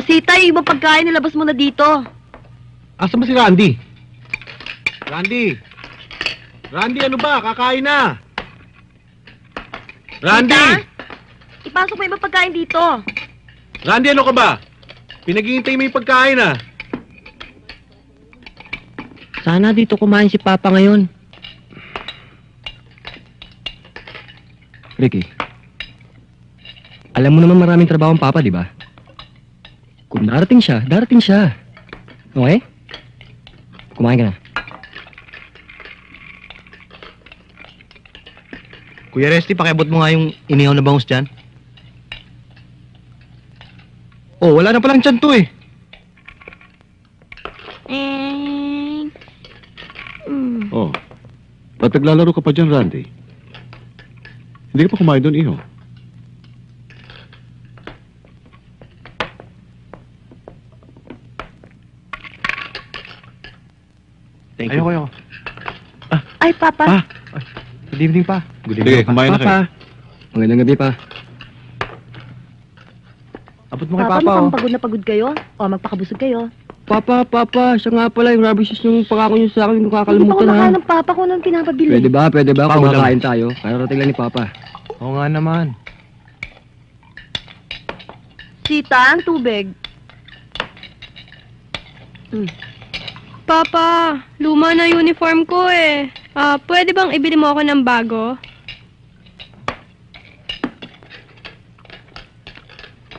O, Sita, yung ibang pagkain, nilabas mo na dito. Asa ba si Randy? Randy! Randy, ano ba? Kakain na! Randy! Sita? Ipasok mo yung ibang pagkain dito. Randy, ano ka ba? Pinaghihintay mo yung pagkain ah. Sana dito kumain si Papa ngayon. Ricky, alam mo naman maraming trabaho ang Papa, di ba? Kung darating siya, darating siya. Okay? Kumain ka na. Kuya Resty, pakiabot mo nga yung inihaw na bangus dyan. Oh, wala na palang tiyan to eh. Eh... Mm. Oh. Ba't naglalaro ka pa dyan, Randy? Hindi ka pa kumain doon, iho. Thank you. Ayoko, ayoko. Ay, Papa. Pa. Good evening pa. Good Sige, kumain na kayo. Papa, magandang gabi pa. Abot mo kay Papa, Papa, mukhang oh. pagod na pagod kayo. O, magpakabusog kayo. Papa, Papa, siya nga pala yung rubber shoes yung pangako niyo sa akin, hindi ko Hindi pa kakalimutan ha. kumakain ng Papa ko nang pinapabili. Pwede ba, pwede ba, Pagod lang. kumakain tayo? Kararating lang ni Papa. Oo nga naman. Sita, ang tubig. Papa, luma na uniform ko eh. Ah, pwede bang ibili mo ako ng bago?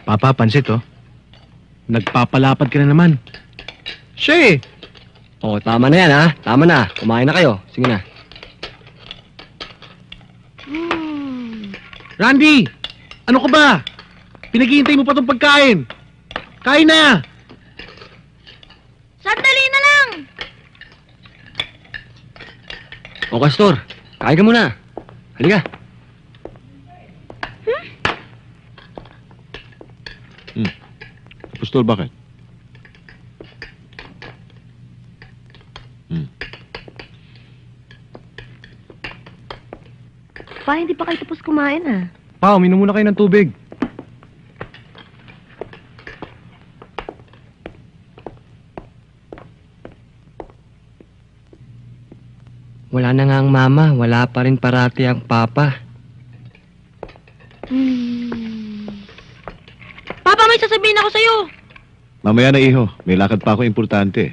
Papa, pansit, oh. Nagpapalapad ka na naman. Siya eh. Oh, tama na yan ha. Tama na. Kumain na kayo. Sige na. Randy! Ano ka ba? Pinaghihintay mo pa tong pagkain. Kain na! Sandali na lang! O, Castor, kain ka muna. Halika. Pustol, bakit? Pa, hindi pa kayo tapos kumain ah. Pa, uminom muna kayo ng tubig. Wala na nga ang mama. Wala pa rin parati ang papa. Papa, may sasabihin ako sa'yo. Mamaya na, iho. May lakad pa ako importante.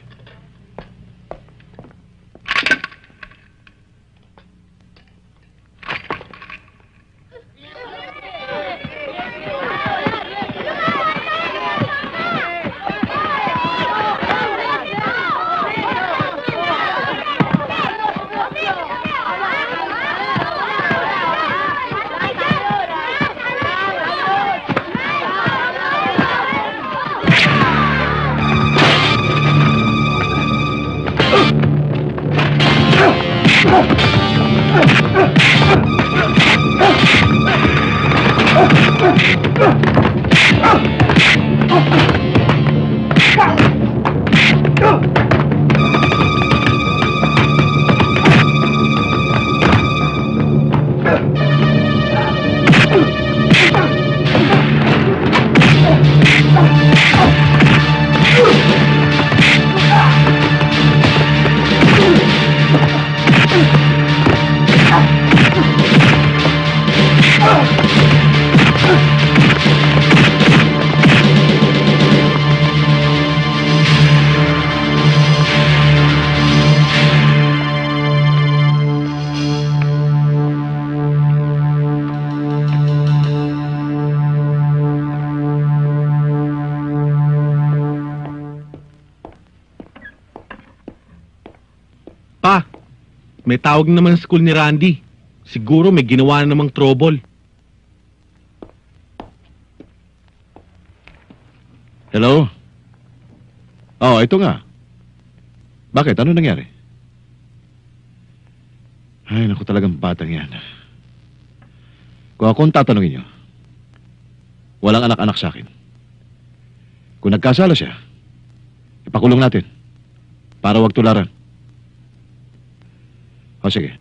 May tawag naman sa school ni Randy. Siguro may ginawa na namang trouble. Hello? Oh, ito nga. Bakit? Ano nangyari? Ay, naku talagang batang yan. Kung ako ang tatanungin niyo, walang anak-anak sa akin. Kung nagkasala siya, ipakulong natin para wag tularan. O sige.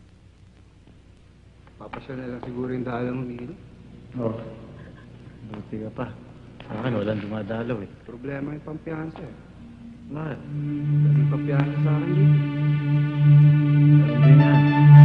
Papasya na lang siguro yung daalan mo, Nino. Oo. Buti ka pa. Akin, walang dumadalaw eh. Problema yung pampiyansa eh. Bakit? Hindi pampiyansa sa akin dito. Hindi na.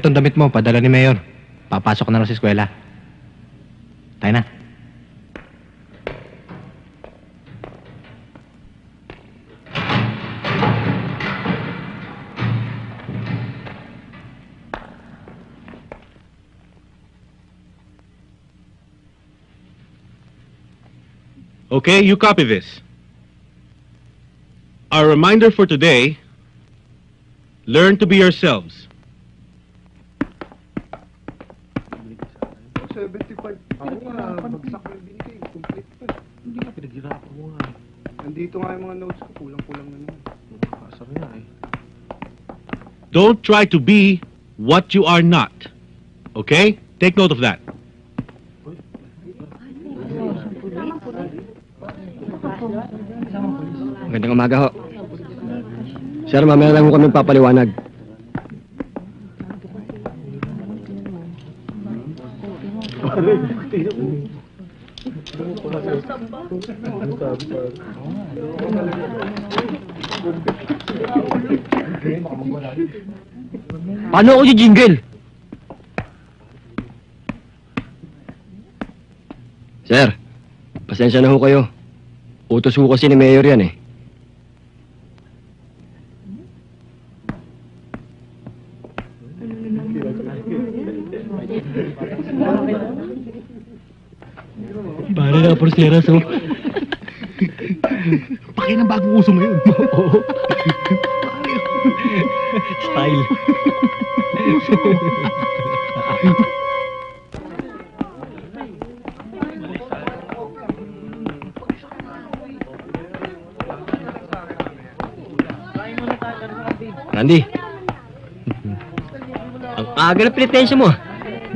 Etong damit mo, padala ni Mayor. Papasok na lang sa eskwela. Tayo na. Okay, you copy this. Our reminder for today, learn to be yourselves. Ako nga, bagsak yung binigay. Complete pa. Hindi ka pinaghirapan mo nga. Nandito nga yung mga notes ko. Kulang-kulang na naman. Nakakasar nga eh. Don't try to be what you are not. Okay? Take note of that. Magandang umaga ho. Sir, mamaya lang ho kami papaliwanag. Paano ako si Jingle? Sir, pasensya na ho kayo. Utos ho kasi ni Mayor yan eh. Para na por sieras ho. Paki ng bagong uso ngayon. Style. Randy. Ang aga na pinitensya mo. ah.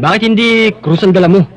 Bakit hindi krus ang dala mo?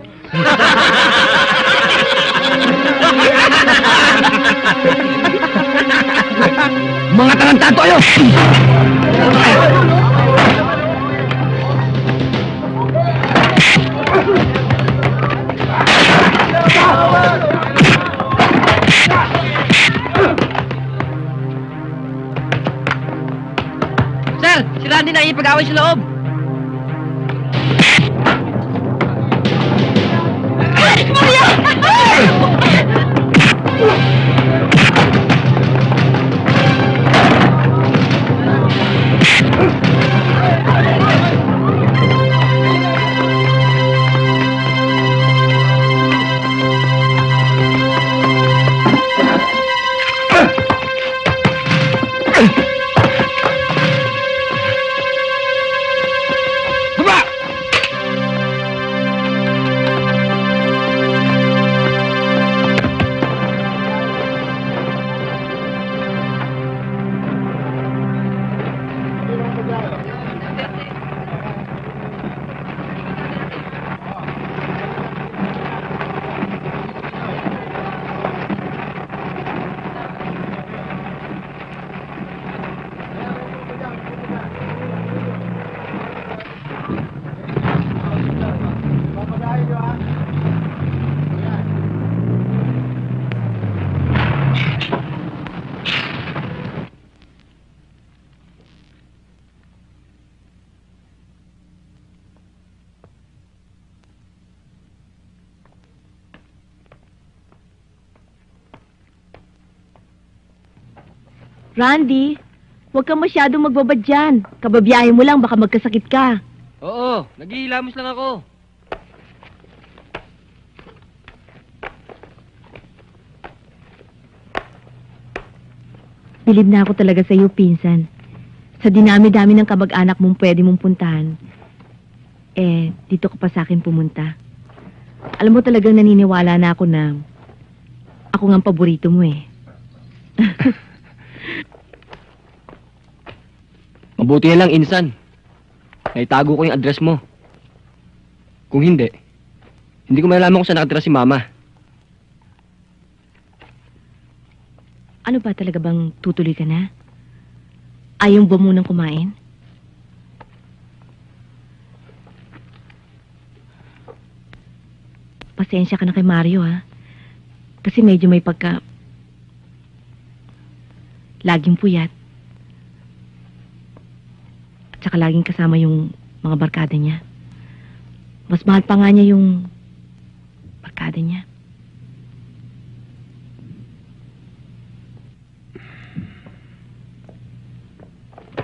Randy, huwag ka masyadong magbabad dyan. Kababiyahe mo lang, baka magkasakit ka. Oo, naghihilamos lang ako. Bilib na ako talaga sa iyo, pinsan. Sa dinami-dami ng kamag-anak mong pwede mong puntahan, eh, dito ka pa sa akin pumunta. Alam mo talagang naniniwala na ako na ako nga ang paborito mo eh. Mabuti lang, insan. Naitago ko yung address mo. Kung hindi, hindi ko malalaman kung saan nakatira si mama. Ano ba talaga bang tutuloy ka na? Ayaw ba munang kumain? Pasensya ka na kay Mario ha. Kasi medyo may pagka... Laging puyat. At saka laging kasama yung mga barkada niya. Mas mahal pa nga niya yung barkada niya.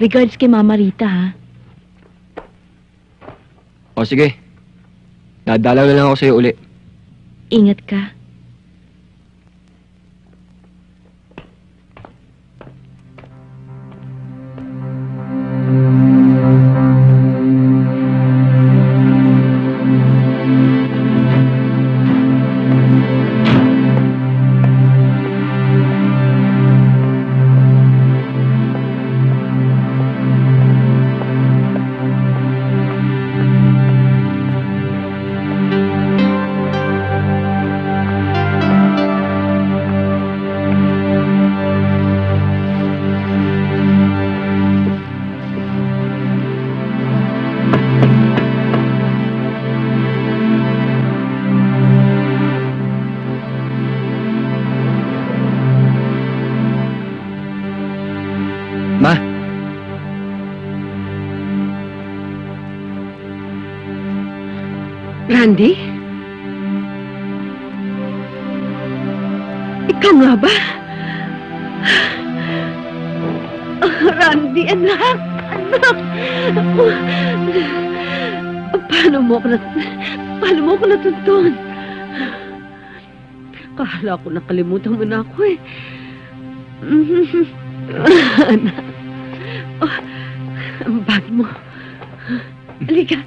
Regards kay Mama Rita, ha? O sige, dadalaw na lang ako sa'yo uli. Ingat ka. Kala ko nakalimutan mo na ako eh. anak. Oh, ang bag mo. Halika.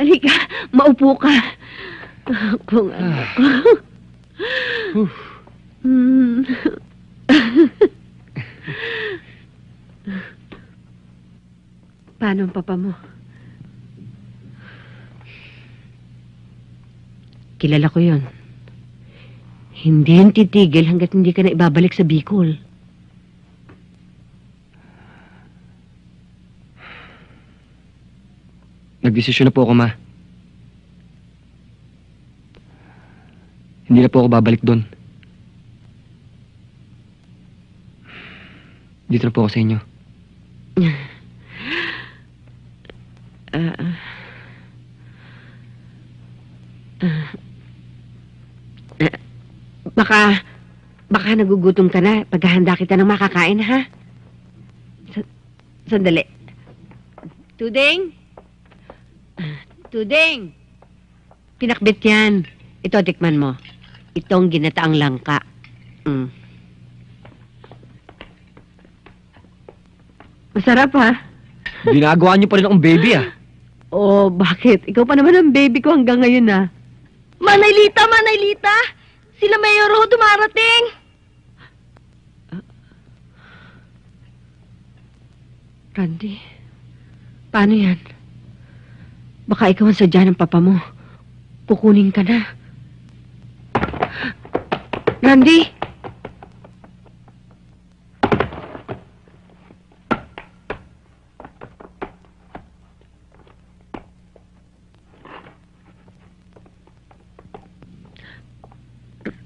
Halika, maupo ka. Kung ano ko. Hmm. Paano ang papa mo? Kilala ko yon. Hindi yan titigil hanggat hindi ka na ibabalik sa Bicol. nagdesisyon na po ako, ma. Hindi na po ako babalik doon. Dito na po ako sa inyo. Ah, ah. Ah. Eh, baka, baka nagugutom ka na. Paghahanda kita ng makakain, ha? Sa- sandali. Tuding? Tuding! Pinakbit yan. Ito, tikman mo. Itong ginataang langka. Mm. Masarap, ha? Ginagawa niyo pa rin akong baby, ah. Oh, bakit? Ikaw pa naman ang baby ko hanggang ngayon, ah. Manaylita, Manaylita! Sila Mayor ho dumarating! Randy, paano yan? Baka ikaw ang sadya ng papa mo. Kukunin ka na. Randy!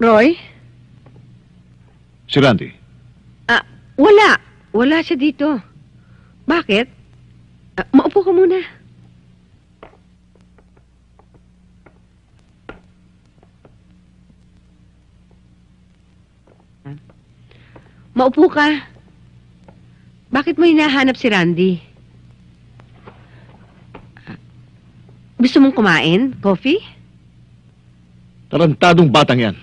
Roy? Si Randy, Wala. Wala siya dito. Bakit? Ah, maupo ka muna. Maupo ka. Bakit mo hinahanap si Randy? Ah, Gusto mong kumain? Coffee? tarantadong batang yan.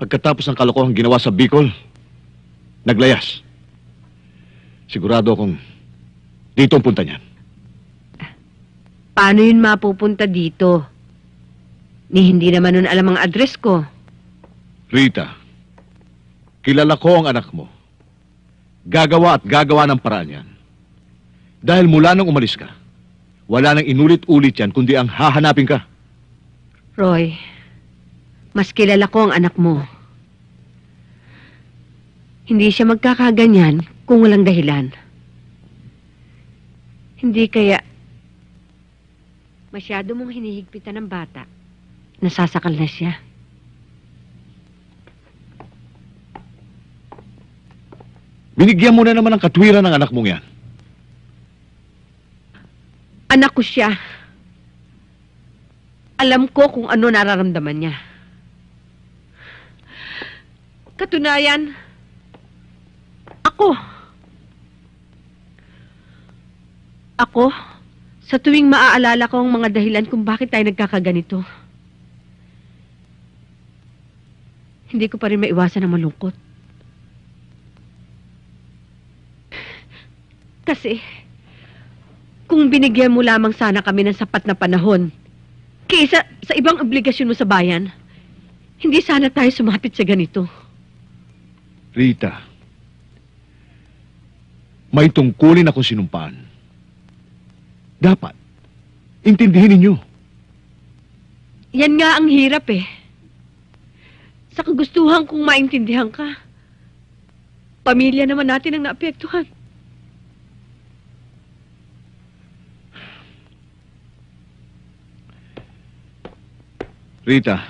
Pagkatapos ng kalokohang ginawa sa Bicol, naglayas. Sigurado akong dito ang punta niyan. Paano yun mapupunta dito? Ni hindi naman nun alam ang address ko. Rita, kilala ko ang anak mo. Gagawa at gagawa ng paraan yan. Dahil mula nang umalis ka, wala nang inulit-ulit yan kundi ang hahanapin ka. Roy, mas kilala ko ang anak mo. Hindi siya magkakaganyan kung walang dahilan. Hindi kaya masyado mong hinihigpitan ng bata. Nasasakal na siya. Binigyan mo na naman ng katwiran ng anak mong yan. Anak ko siya. Alam ko kung ano nararamdaman niya. Katunayan, ako. Ako, sa tuwing maaalala ko ang mga dahilan kung bakit tayo nagkakaganito, hindi ko pa rin maiwasan na malungkot. Kasi, kung binigyan mo lamang sana kami ng sapat na panahon, kaysa sa ibang obligasyon mo sa bayan, hindi sana tayo sumapit sa ganito. Rita, may tungkulin ako sinumpaan. Dapat, intindihin ninyo. Yan nga ang hirap eh. Sa kagustuhan kong maintindihan ka. Pamilya naman natin ang naapektuhan. Rita,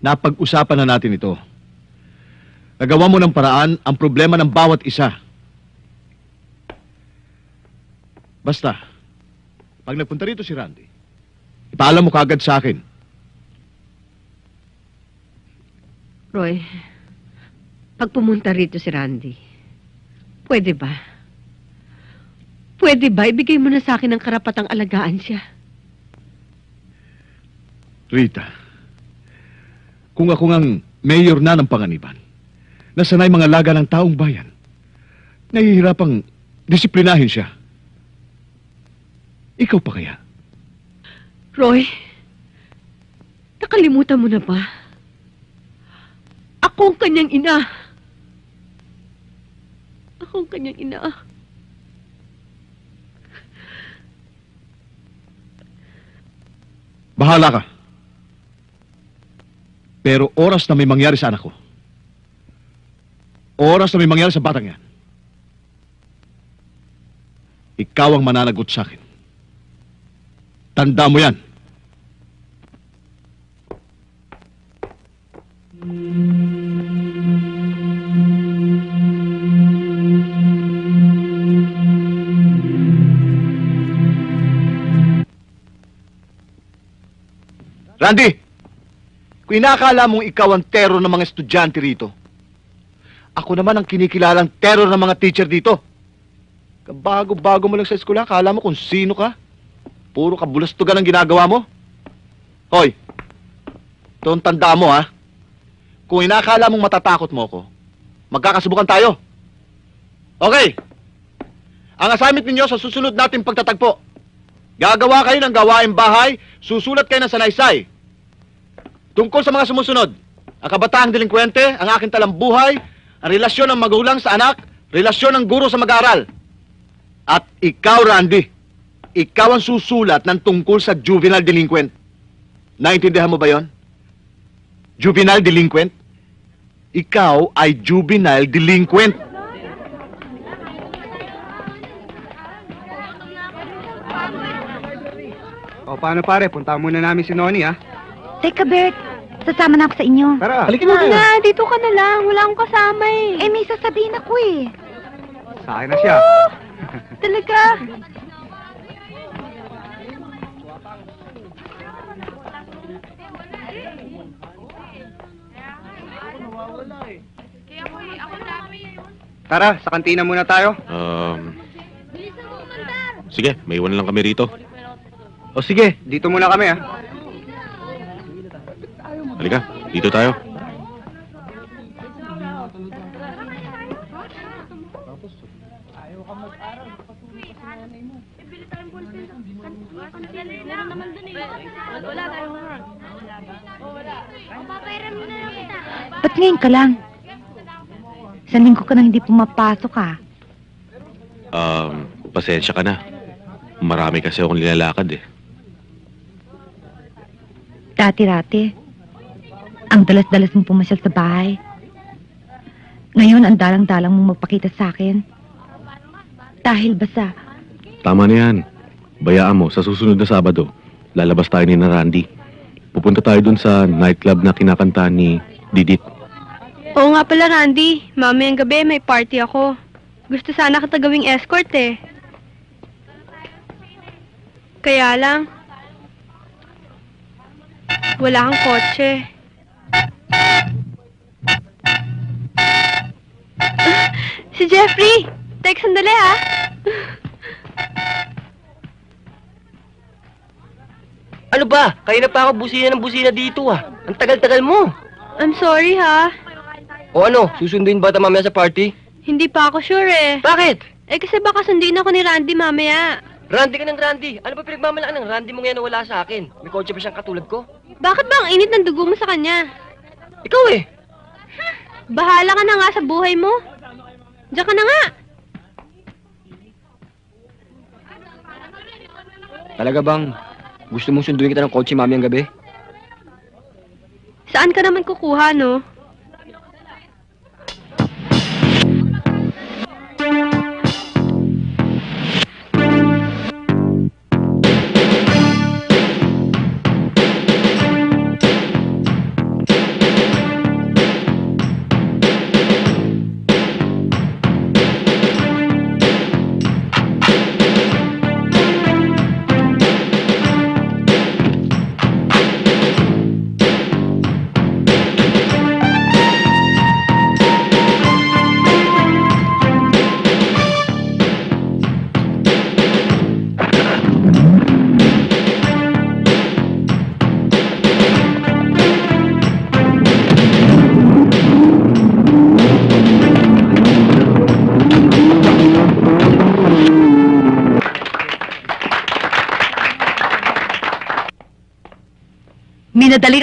napag-usapan na natin ito. Nagawa mo ng paraan ang problema ng bawat isa. Basta, pag nagpunta rito si Randy, ipaalam mo kagad sa akin. Roy, pag pumunta rito si Randy, pwede ba? Pwede ba ibigay mo na sa akin ang karapatang alagaan siya? Rita, kung ako ngang mayor na ng panganiban, nasanay mga laga ng taong bayan, nahihirapang disiplinahin siya. Ikaw pa kaya? Roy, nakalimutan mo na ba? Ako ang kanyang ina. Ako ang kanyang ina. Bahala ka. Pero oras na may mangyari sa anak ko, oras na may mangyari sa batang yan, ikaw ang mananagot sa akin. Tanda mo yan. Randy! Kung inakala mong ikaw ang terror ng mga estudyante rito, ako naman ang kinikilalang terror ng mga teacher dito. Kabago-bago mo lang sa eskwela, akala mo kung sino ka. Puro kabulastugan ang ginagawa mo. Hoy, ito tanda mo ha. Kung inakala mong matatakot mo ako, magkakasubukan tayo. Okay. Ang assignment ninyo sa susunod nating pagtatagpo. Gagawa kayo ng gawaing bahay, susulat kayo ng sanaysay. Tungkol sa mga sumusunod, ang kabataang delinkwente, ang aking talambuhay, ang relasyon ng magulang sa anak, relasyon ng guro sa mag-aaral. At ikaw, Randy, ikaw ang susulat ng tungkol sa juvenile delinquent. Naintindihan mo ba yon? Juvenile delinquent? Ikaw ay juvenile delinquent. O paano pare, punta muna namin si Noni ha. Teka, Bert. Sasama na ako sa inyo. Tara, Halika Huwag na. na, dito ka na lang. Wala akong kasama eh. Eh, may sasabihin ako eh. sa akin na siya. Talaga. Tara, sa kantina muna tayo. Um, sige, may iwan lang kami rito. O sige, dito muna kami ha. Halika. Dito tayo. Ba't ngayon ka lang? Sa linggo ka nang hindi pumapasok ah. Um, pasensya ka na. Marami kasi akong nilalakad eh. Dati-rati. Ang dalas-dalas mong pumasyal sa bahay. Ngayon, ang dalang-dalang mong magpakita sa akin. Dahil ba sa... Tama na yan. Bayaan mo, sa susunod na Sabado, lalabas tayo ni na Randy. Pupunta tayo dun sa nightclub na kinakanta ni Didit. Oo nga pala, Randy. Mamayang gabi may party ako. Gusto sana kita gawing escort eh. Kaya lang, wala kang kotse. Si Jeffrey! Tek, sandali ah. Ano ba? Kaya na pa ako busina ng busina dito ah. Ang tagal-tagal mo. I'm sorry ha. O ano, susunduin ba ito mamaya sa party? Hindi pa ako sure eh. Bakit? Eh kasi baka sunduin ako ni Randy mamaya. Randy ka ng Randy. Ano ba pinagmamalaan ng Randy mo ngayon na wala sa akin? May kotse pa siyang katulad ko? Bakit ba ang init ng dugo mo sa kanya? Ikaw eh. Bahala ka na nga sa buhay mo. Diyan ka na nga. Talaga bang gusto mong sunduin kita ng kotse mami ang gabi? Saan ka naman kukuha, no?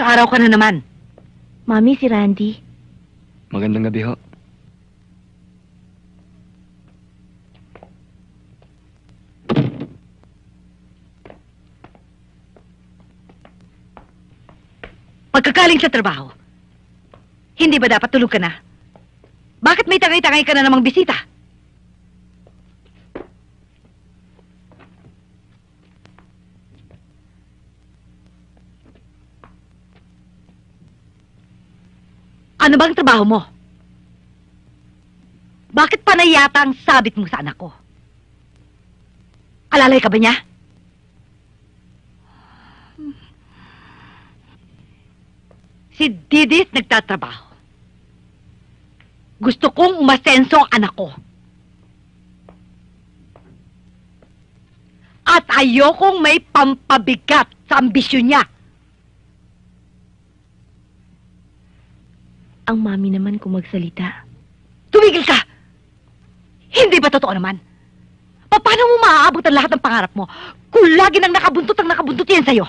Minadaling araw ka na naman. Mami, si Randy. Magandang gabi ho. Pagkagaling sa trabaho, hindi ba dapat tulog ka na? Bakit may tangay-tangay ka na namang bisita? Ano bang trabaho mo? Bakit panay yata ang sabit mo sa anak ko? Alalay ka ba niya? Si Didit nagtatrabaho. Gusto kong umasenso ang anak ko. At ayokong may pampabigat sa ambisyon niya. Ang mami naman kung magsalita. Tumigil ka! Hindi ba totoo naman? Pa- Paano mo maaabot ang lahat ng pangarap mo kung lagi nang nakabuntot ang nakabuntot yan sa'yo?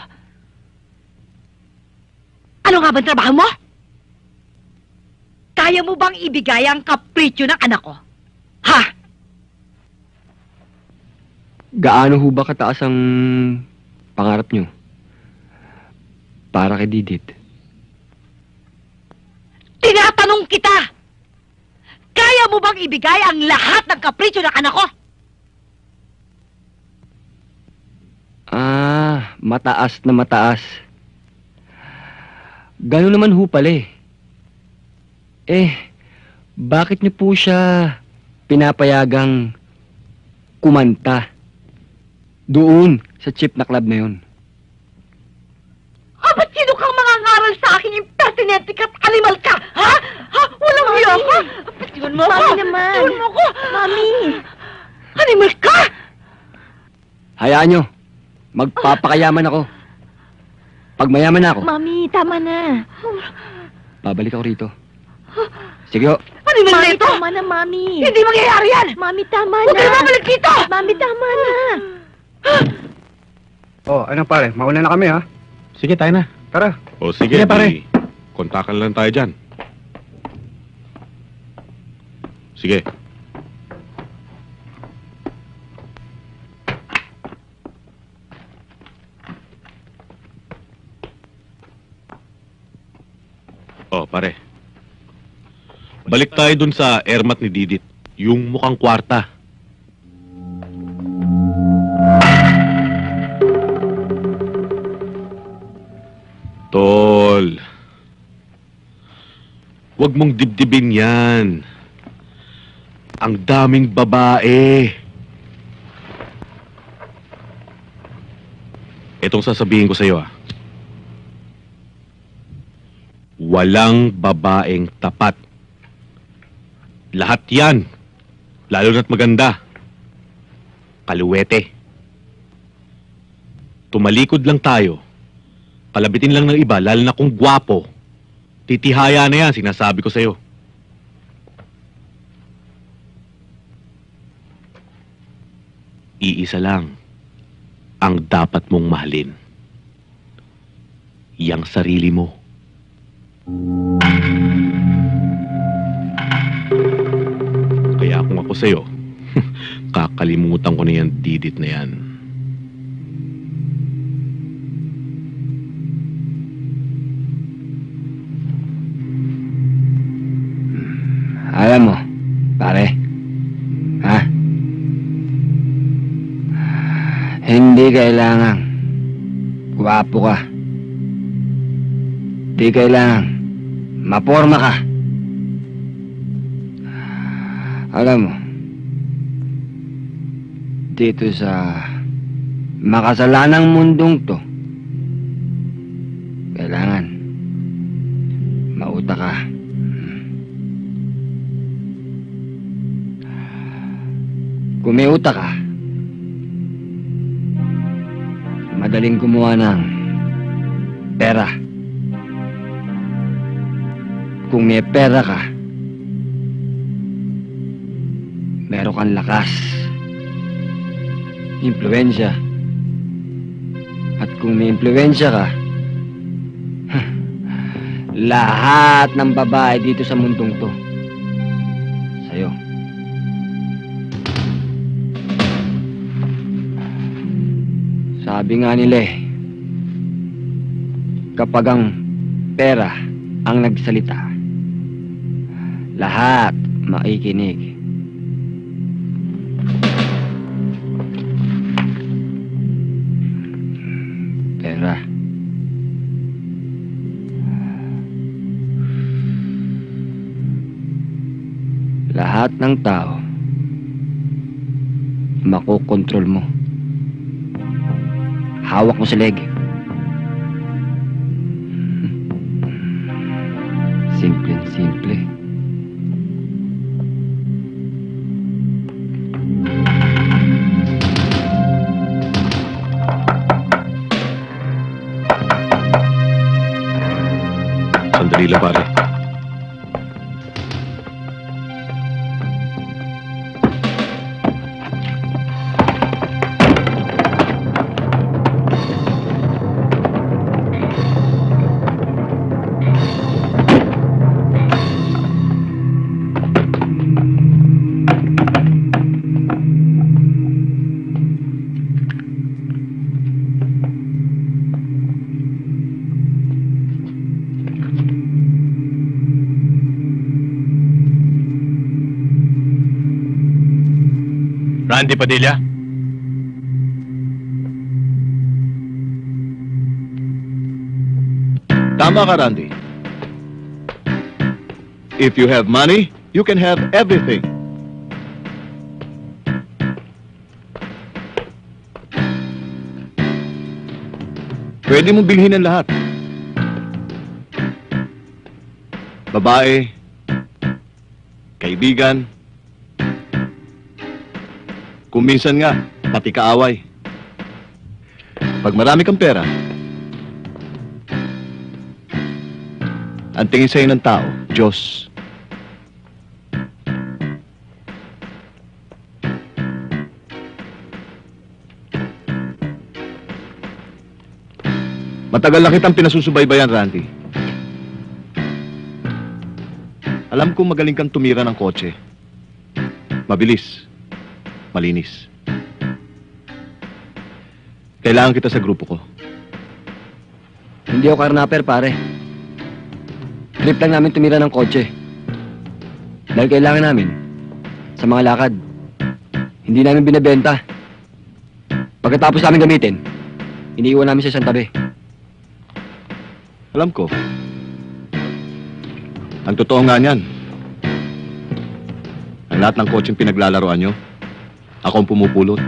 Ano nga bang trabaho mo? Kaya mo bang ibigay ang kapritsyo ng anak ko? Ha? Gaano ho ba kataas ang pangarap nyo? Para kay Didit. Tinatanong kita! Kaya mo bang ibigay ang lahat ng kapritsyo ng anak ko? Ah, mataas na mataas. Gano'n naman ho pala eh. Eh, bakit niyo po siya pinapayagang kumanta doon sa chip na club na yun? Ha, ba't sino kang mga ngaral sa akin impertinente ka't animal ka? Ha? Walang hiya ka? Patiwan mo Mami ako. naman. Patiwan mo ko. Mami! Animal ka? Hayaan nyo, magpapakayaman ako. Pag mayaman na ako, Mami, tama na. babalik ako rito. Sige ho. Ano yung Mami, ito? tama na, Mami. Hindi mangyayari yan! Mami, tama Huwag na. ka na babalik dito! Mami, tama na. Oh, ano pare? Mauna na kami ha. Sige, tayo na. Tara. O sige, Sige, pare. di, kontakan lang tayo dyan. Sige. Oh, pare. Balik tayo dun sa airmat ni Didit. Yung mukhang kwarta. Tol. Huwag mong dibdibin yan. Ang daming babae. Itong sasabihin ko sa iyo ah. Walang babaeng tapat. Lahat yan. Lalo na't maganda. Kaluwete. Tumalikod lang tayo. Palabitin lang ng iba, lalo na kung gwapo. Titihaya na yan, sinasabi ko sa'yo. Iisa lang ang dapat mong mahalin. Yang sarili mo. Kaya kung ako sa'yo, kakalimutan ko na yan didit na yan. Alam mo, pare. Hindi kailangan. Gwapo ka. Hindi kailangan. Maporma ka. Alam mo, dito sa makasalanang mundong to, kailangan mauta ka. Utak ka, madaling kumuha ng pera. Kung may pera ka, meron kang lakas, impluensya. At kung may impluensya ka, lahat ng babae dito sa mundong to, sa'yo. Sabi nga nila eh, kapag ang pera ang nagsalita, lahat makikinig. Pera. Lahat ng tao, makokontrol mo. Hawak mo sa leg. Simple simple. Randy Padilla? Tama ka, Randy. If you have money, you can have everything. Pwede mo bilhin ang lahat. Babae, kaibigan, kung minsan nga, pati kaaway. Pag marami kang pera, Ang tingin sa'yo ng tao, Diyos. Matagal na kitang pinasusubaybayan, Randy. Alam kong magaling kang tumira ng kotse. Mabilis. Malinis. Kailangan kita sa grupo ko. Hindi ako karnaper, pare. Trip lang namin tumira ng kotse. Dahil kailangan namin, sa mga lakad, hindi namin binebenta. Pagkatapos namin gamitin, iniiwan namin sa isang tabi. Alam ko. Ang totoo nga niyan. Ang lahat ng kotseng pinaglalaroan nyo, ako ang pumupulot.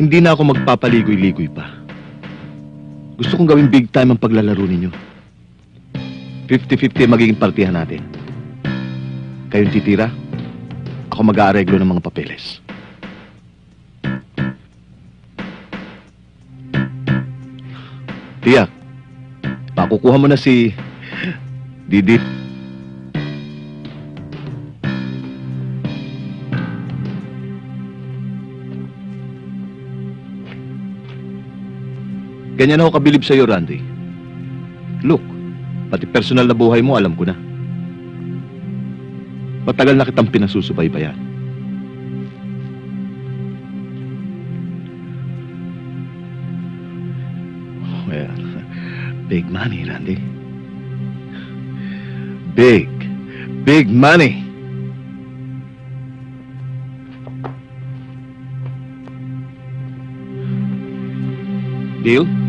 Hindi na ako magpapaligoy-ligoy pa. Gusto kong gawing big time ang paglalaro ninyo. 50-50 ang magiging partihan natin. Kayong titira, ako mag-aareglo ng mga papeles. Tiyak, pakukuha mo na si Didit. Ganyan ako kabilib sa'yo, Randy. Look, pati personal na buhay mo, alam ko na. Matagal na kitang pinasusubaybayan. Well, big money, Randy. Big, big money. Deal?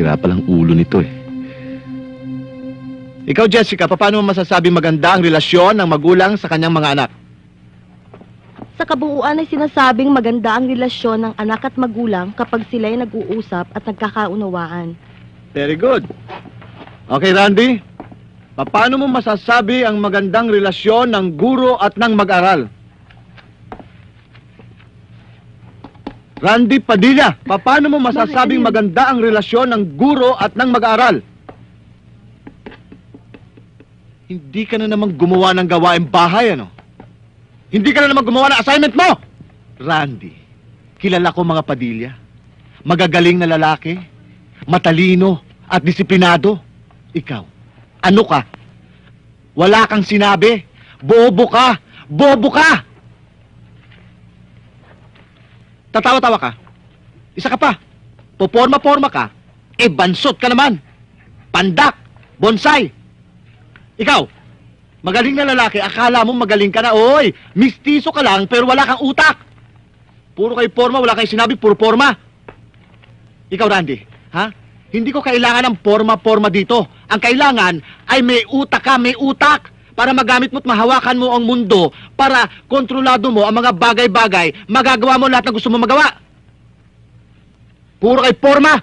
Sira palang ulo nito eh. Ikaw, Jessica, paano mo masasabi maganda ang relasyon ng magulang sa kanyang mga anak? Sa kabuuan ay sinasabing maganda ang relasyon ng anak at magulang kapag sila'y nag-uusap at nagkakaunawaan. Very good. Okay, Randy. Paano mo masasabi ang magandang relasyon ng guro at ng mag-aral? Randy Padilla, paano mo masasabing maganda ang relasyon ng guro at ng mag-aral? Hindi ka na naman gumawa ng gawaing bahay, ano? Hindi ka na naman gumawa ng assignment mo! Randy, kilala ko mga Padilla. Magagaling na lalaki, matalino at disiplinado. Ikaw, ano ka? Wala kang sinabi. Bobo ka! Bobo ka! Tatawa-tawa ka. Isa ka pa. Poporma-porma ka. Eh, bansot ka naman. Pandak. Bonsai. Ikaw, magaling na lalaki, akala mo magaling ka na. Oy, mistiso ka lang, pero wala kang utak. Puro kay forma, wala kay sinabi, puro forma. Ikaw, Randy, ha? Hindi ko kailangan ng forma-forma dito. Ang kailangan ay may utak ka, may utak. Para magamit mo at mahawakan mo ang mundo, para kontrolado mo ang mga bagay-bagay, magagawa mo lahat ng gusto mo magawa. Puro kay forma.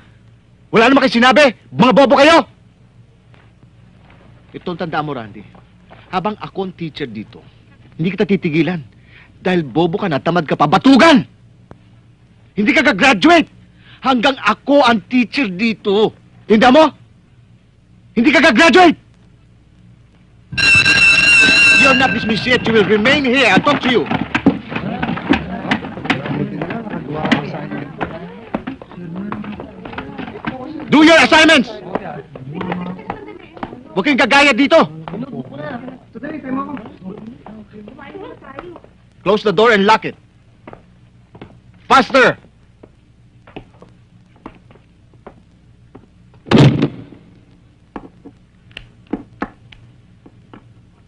Wala naman kayo sinabi. Mga bobo kayo. Ito ang tandaan mo, Randy. Habang ako ang teacher dito, hindi kita titigilan. Dahil bobo ka na, tamad ka pa, batugan! Hindi ka gagraduate hanggang ako ang teacher dito. Tinda mo? Hindi ka gagraduate! You're not dismissed yet. You will remain here. I'll talk to you. Do your assignments! Huwag kayong gagaya dito! Close the door and lock it. Faster!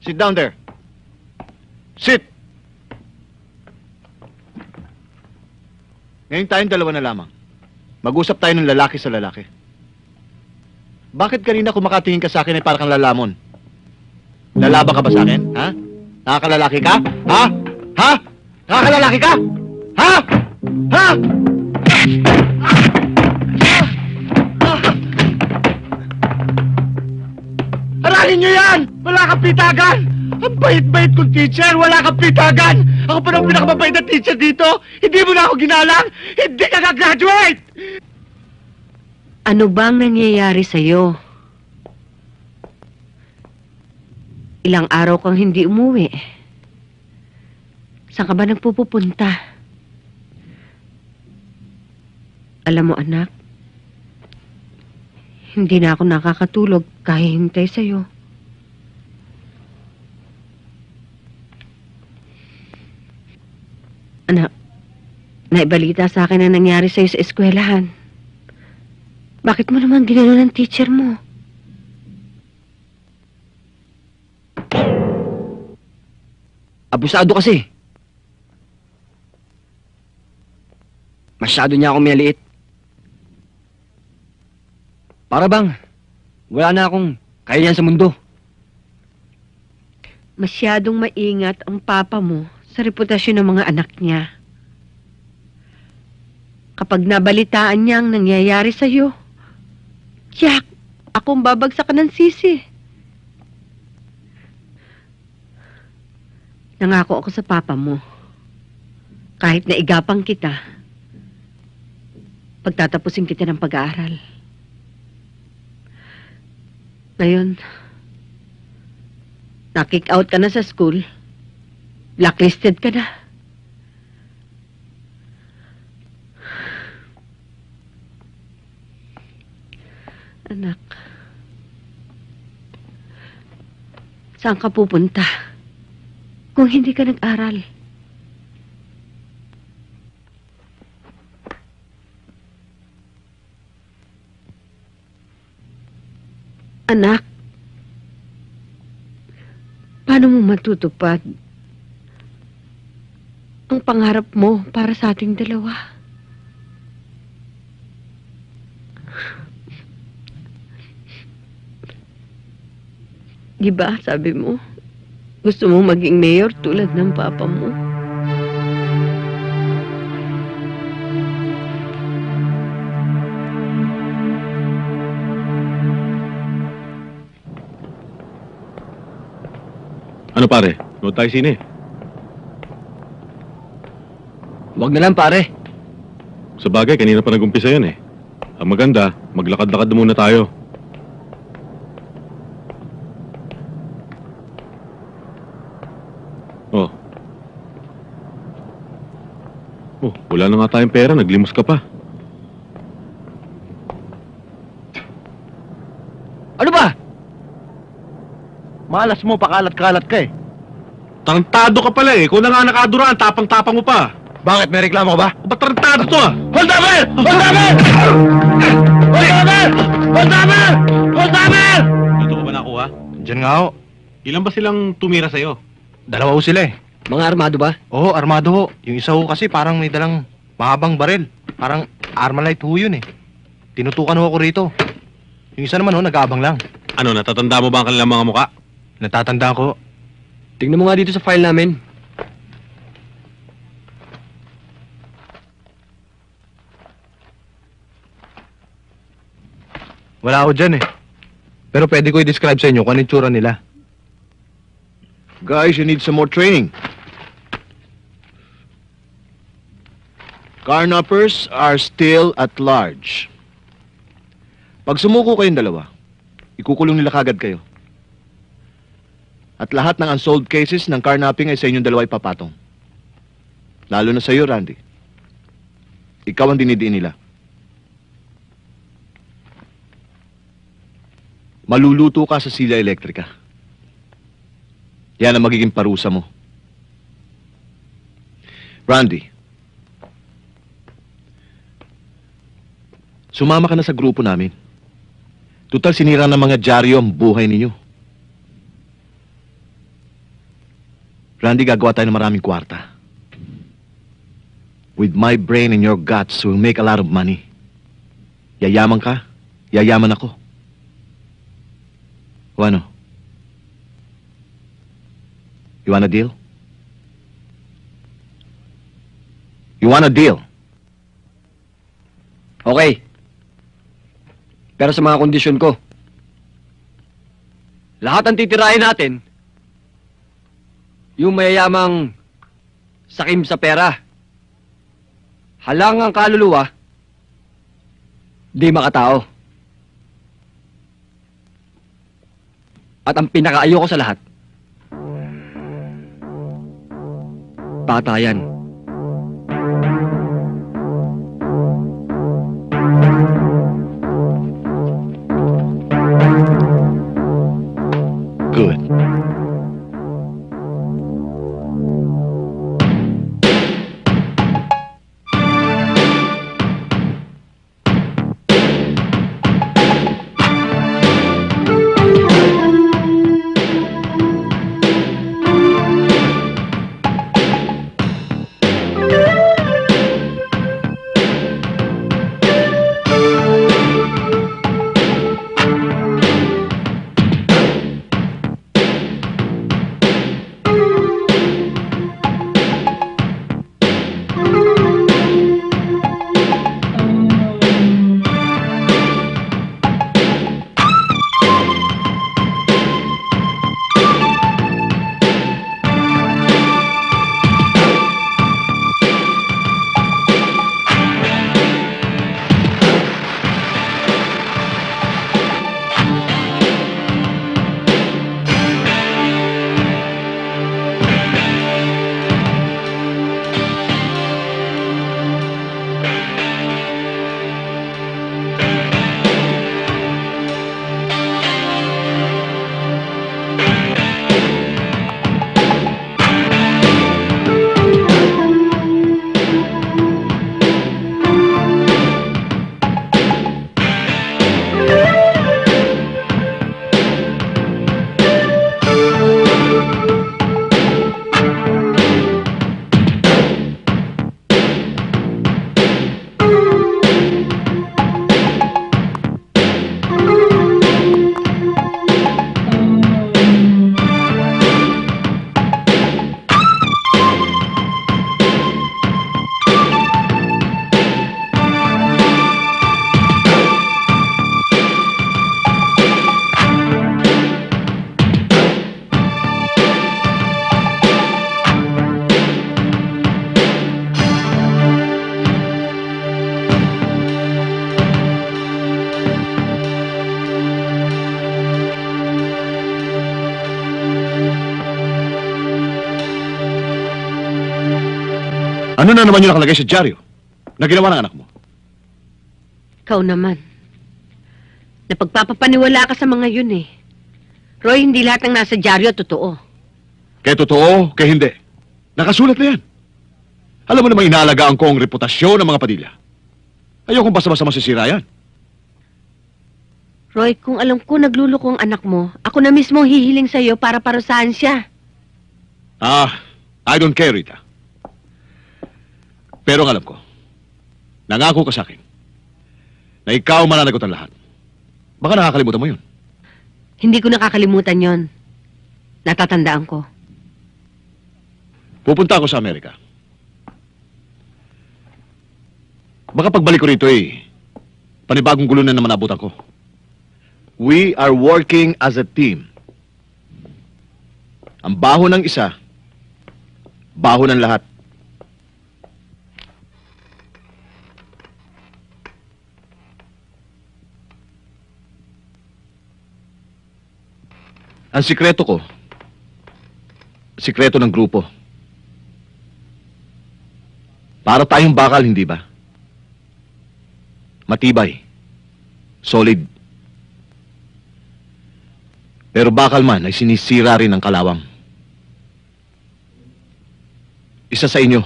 Sit down there. Sit! Ngayon tayong dalawa na lamang. Mag-usap tayo ng lalaki sa lalaki. Bakit kanina kumakatingin ka sa akin ay parang kang lalamon? Lalaban ka ba sa akin? Ha? Nakakalalaki ka? Ha? Ha? Nakakalalaki ka? Ha? Ha? Aralin nyo yan! Wala kang pitagan! Ang bait-bait kong teacher! Wala kang pitagan! Ako pa ng pinakamabait na teacher dito! Hindi mo na ako ginalang! Hindi ka gagraduate! Ano bang nangyayari sa'yo? Ilang araw kang hindi umuwi. Saan ka ba nagpupupunta? Alam mo, anak, hindi na ako nakakatulog kahihintay sa'yo. Anak, naibalita sa akin ang nangyari sa'yo sa eskwelahan. Bakit mo naman ginano ng teacher mo? Abusado kasi. Masyado niya akong maliit. Para bang, wala na akong kaya sa mundo. Masyadong maingat ang papa mo sa reputasyon ng mga anak niya. Kapag nabalitaan niya ang nangyayari sa'yo, Jack, akong babagsak ng sisi. Nangako ako sa papa mo. Kahit na igapang kita, pagtatapusin kita ng pag-aaral. Ngayon, na-kick out ka na sa school, blacklisted ka na. Anak, saan ka pupunta? Kung hindi ka nag-aral. Anak, paano mo matutupad ang pangarap mo para sa ating dalawa? Di ba, sabi mo, gusto mo maging mayor tulad ng papa mo? Ano pare? Nood tayo sine. Huwag na lang pare. Sa bagay, kanina pa nag-umpisa yan eh. Ang maganda, maglakad-lakad muna tayo. Oh. Oh, wala na nga tayong pera, naglimos ka pa. Ano ba? Malas mo, pakalat-kalat ka eh. Tarantado ka pala eh. Ikaw na nga nakaduraan, tapang-tapang mo pa. Bakit? May reklamo ka ba? Ba't tarantado to ah? Hold up it! Hold up it! Hold up it! Hold up it! Hold up it! Dito ko ba nakuha? Diyan nga ho. Ilan ba silang tumira sa'yo? Dalawa ho sila eh. Mga armado ba? Oo, armado ho. Yung isa ho kasi parang may dalang mahabang baril. Parang Armalite ho yun eh. Tinutukan ho ako rito. Yung isa naman ho, nag-aabang lang. Ano, natatanda mo ba ang kanilang mga muka? Natatandaan ko. Tingnan mo nga dito sa file namin. Wala ako dyan eh. Pero pwede ko i-describe sa inyo kung ano yung tsura nila. Guys, you need some more training. Carnappers are still at large. Pag sumuko kayong dalawa, ikukulong nila kagad kayo. At lahat ng unsolved cases ng carnapping ay sa inyong dalawa ipapatong. Lalo na sa iyo, Randy. Ikaw ang dinidiin nila. Maluluto ka sa sila elektrika. Yan ang magiging parusa mo. Randy, sumama ka na sa grupo namin. Tutal sinira ng mga dyaryo ang buhay ninyo. Randy, gagawa tayo ng maraming kwarta. With my brain and your guts, we'll make a lot of money. Yayaman ka, yayaman ako. O ano? You want a deal? You want a deal? Okay. Pero sa mga kondisyon ko. Lahat ang titirahin natin, yung mayayamang sakim sa pera, halangang kaluluwa, di makatao. At ang pinakaayoko sa lahat, patayan. Ano na naman yung nakalagay sa dyaryo na ginawa ng anak mo? Ikaw naman. Napagpapapaniwala ka sa mga yun eh. Roy, hindi lahat ng nasa dyaryo totoo. Kaya totoo, kaya hindi. Nakasulat na yan. Alam mo namang inaalagaan ko ang reputasyon ng mga padilya. Ayokong basta-basta masisira yan. Roy, kung alam ko nagluloko ang anak mo, ako na mismo hihiling sa'yo para parusahan siya. Ah, I don't care, Rita. Pero ang alam ko, nangako ka sa akin na ikaw mananagot ang lahat. Baka nakakalimutan mo yun. Hindi ko nakakalimutan yon. Natatandaan ko. Pupunta ako sa Amerika. Baka pagbalik ko rito eh, panibagong gulo na naman abutan ko. We are working as a team. Ang baho ng isa, baho ng lahat. Ang sikreto ko, sikreto ng grupo. Para tayong bakal, hindi ba? Matibay. Solid. Pero bakal man ay sinisira rin ng kalawang. Isa sa inyo.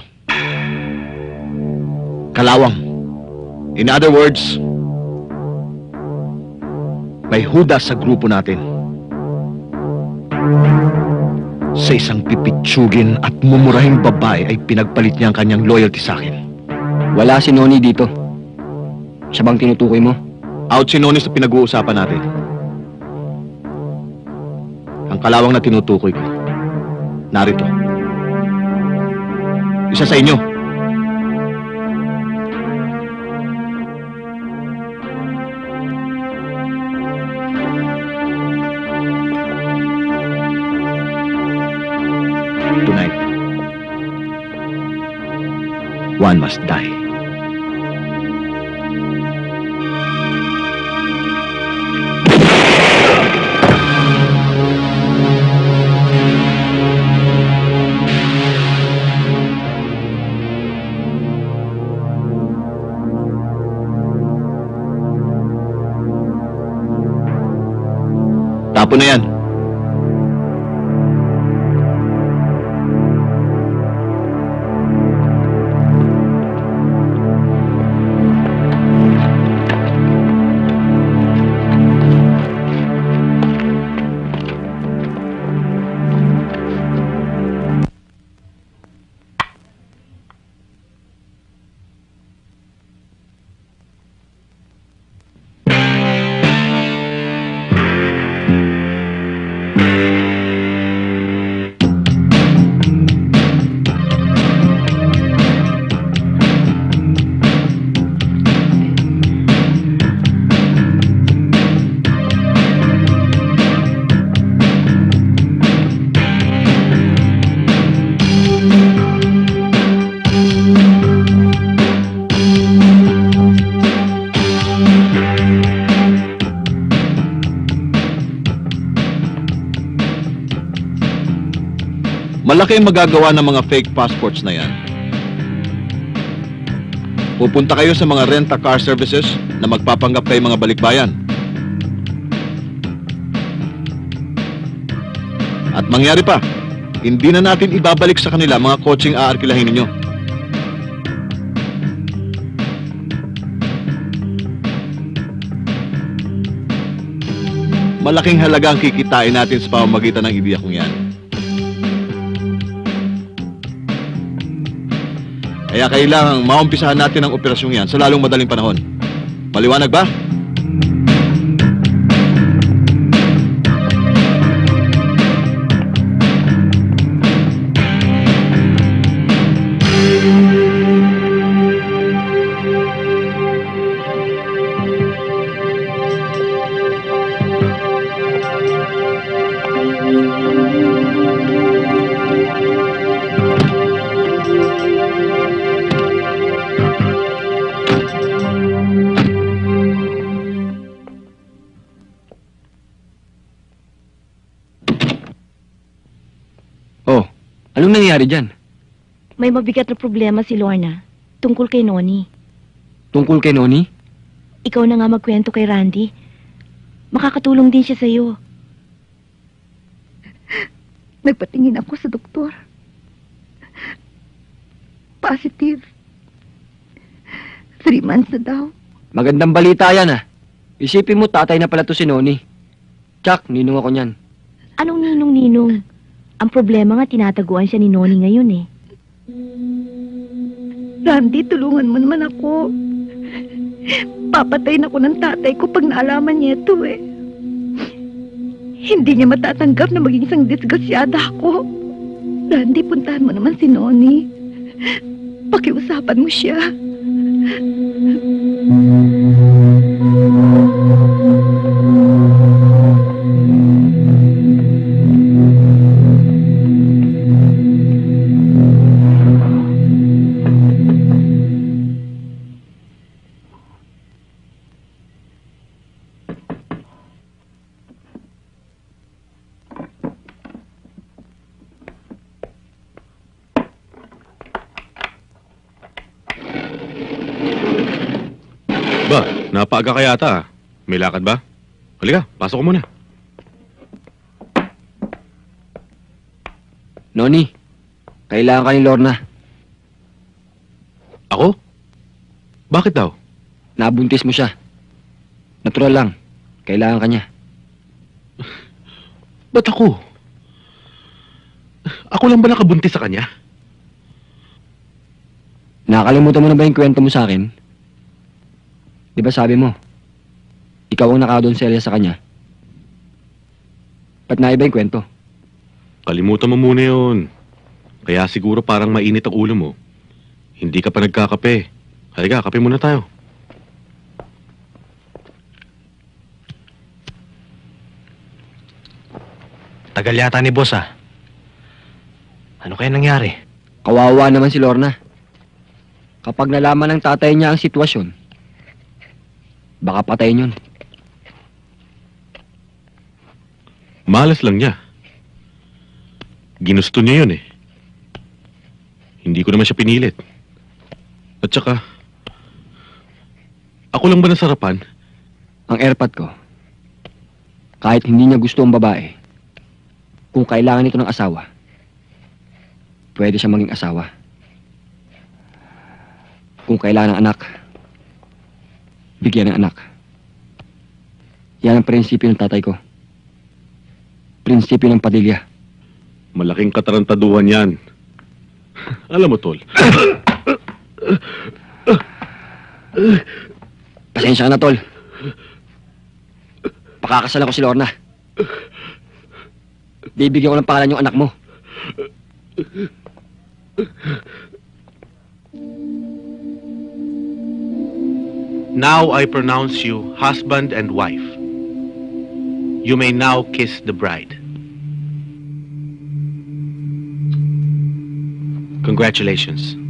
Kalawang. In other words, may huda sa grupo natin. Sa isang pipitsugin at mumurahing babae ay pinagpalit niya ang kanyang loyalty sa akin. Wala si Noni dito. Siya bang tinutukoy mo? Out si Noni sa pinag-uusapan natin. Ang kalawang na tinutukoy ko. Narito. Isa sa inyo. One must die. Na yan. Malaki ang magagawa ng mga fake passports na yan. Pupunta kayo sa mga rent-a-car services na magpapanggap kayo mga balikbayan. At mangyari pa, hindi na natin ibabalik sa kanila mga coaching aarkilahin ninyo. Malaking halaga ang kikitain natin sa pamamagitan ng ibiya kong yan. Kaya kailangang maumpisahan natin ang operasyong yan sa lalong madaling panahon. Maliwanag ba? Anong nangyari dyan? May mabigat na problema si Lorna tungkol kay Noni. Tungkol kay Noni? Ikaw na nga magkwento kay Randy. Makakatulong din siya sa'yo. Nagpatingin ako sa doktor. Positive. Three months na daw. Magandang balita yan ah. Isipin mo tatay na pala to si Noni. Chuck, ninong ako niyan. Anong ninong-ninong? Ang problema nga tinataguan siya ni Noni ngayon eh. Randy, tulungan mo naman ako. Papatayin ako ng tatay ko pag naalaman niya ito eh. Hindi niya matatanggap na maging isang disgrasyada ako. Randy, puntahan mo naman si Noni. Pakiusapan mo siya. Ka yata. May lakad ba? Halika, pasok ko muna. Noni, kailangan ka ni Lorna. Ako? Bakit daw? Nabuntis mo siya. Natural lang. Kailangan ka niya. Ba't ako? Ako lang ba nakabuntis sa kanya? Nakakalimutan mo na ba yung kwento mo sa akin? Di ba sabi mo, ikaw ang nakadonselya sa kanya? Ba't naiba yung kwento? Kalimutan mo muna yun. Kaya siguro parang mainit ang ulo mo. Hindi ka pa nagkakape. Halika, kape muna tayo. Tagal yata ni boss ah. Ano kaya nangyari? Kawawa naman si Lorna. Kapag nalaman ng tatay niya ang sitwasyon, baka patayin yun. Malas lang niya. Ginusto niya yun eh. Hindi ko naman siya pinilit. At saka, ako lang ba nasarapan? Ang airpot ko, kahit hindi niya gusto ang babae, kung kailangan ito ng asawa, pwede siya maging asawa. Kung kailangan ng anak, bigyan ng anak. Yan ang prinsipyo ng tatay ko. Prinsipyo ng padilya. Malaking katarantaduhan yan. Alam mo, Tol, Pasensya ka na, tol. Pakakasalan ko si Lorna. Bibigyan ko ng pangalan yung anak mo. Now I pronounce you husband and wife. You may now kiss the bride. Congratulations.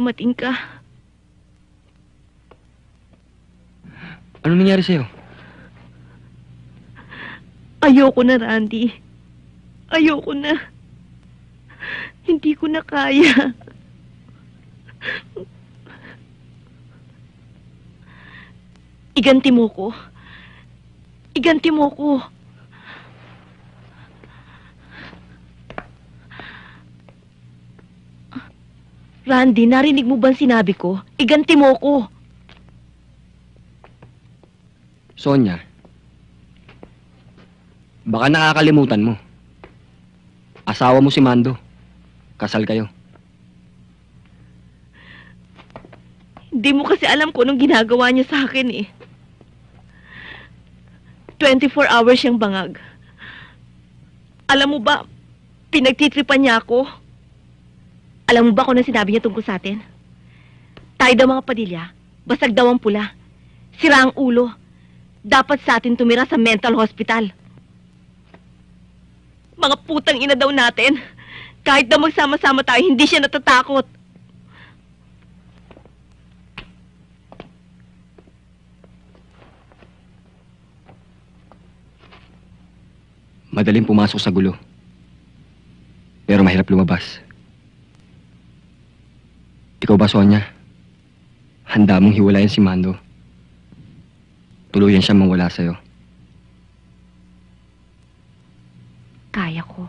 Dumating ka. Ano nangyari sa'yo? Ayoko na, Randy. Ayoko na. Hindi ko na kaya. Iganti mo ko. Iganti mo ko. Randy, narinig mo ba ang sinabi ko? Iganti mo ko. Sonya, baka nakakalimutan mo. Asawa mo si Mando. Kasal kayo. Hindi mo kasi alam kung anong ginagawa niya sa akin eh. 24 hours siyang bangag. Alam mo ba, pinagtitripan niya ako. Alam mo ba kung ano sinabi niya tungkol sa atin? Tayo daw mga padilya, basag daw ang pula. Sira ang ulo. Dapat sa atin tumira sa mental hospital. Mga putang ina daw natin. Kahit daw magsama-sama tayo, hindi siya natatakot. Madaling pumasok sa gulo. Pero mahirap lumabas. Ikaw ba, Sonia? Handa mong hiwalayan si Mando. Tuluyan siya mawala sa'yo. Kaya ko.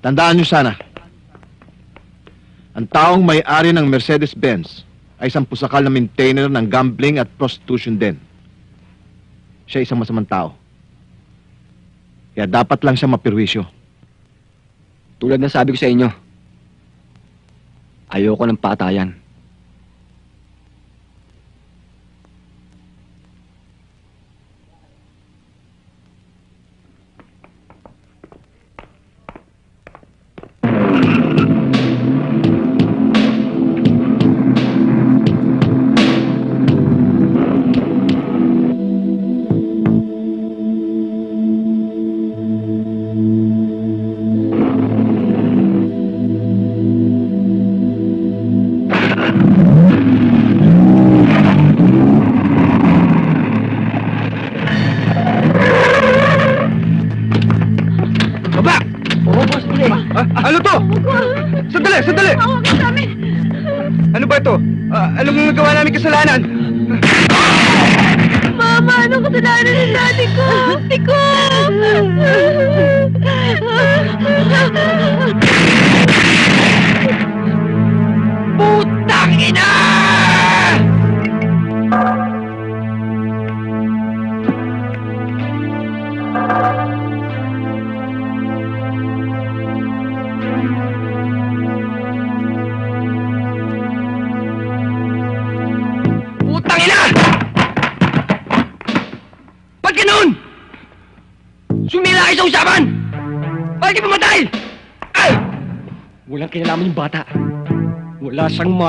Tandaan nyo sana. Ang taong may-ari ng Mercedes-Benz ay isang pusakal na maintainer ng gambling at prostitution din. Siya isang masamang tao. Kaya dapat lang siya mapirwisyo. Tulad ng sabi ko sa inyo, ayoko ng patayan. Namin kasalanan? Mama, ano kasalanan ni daddy ko? Tiko!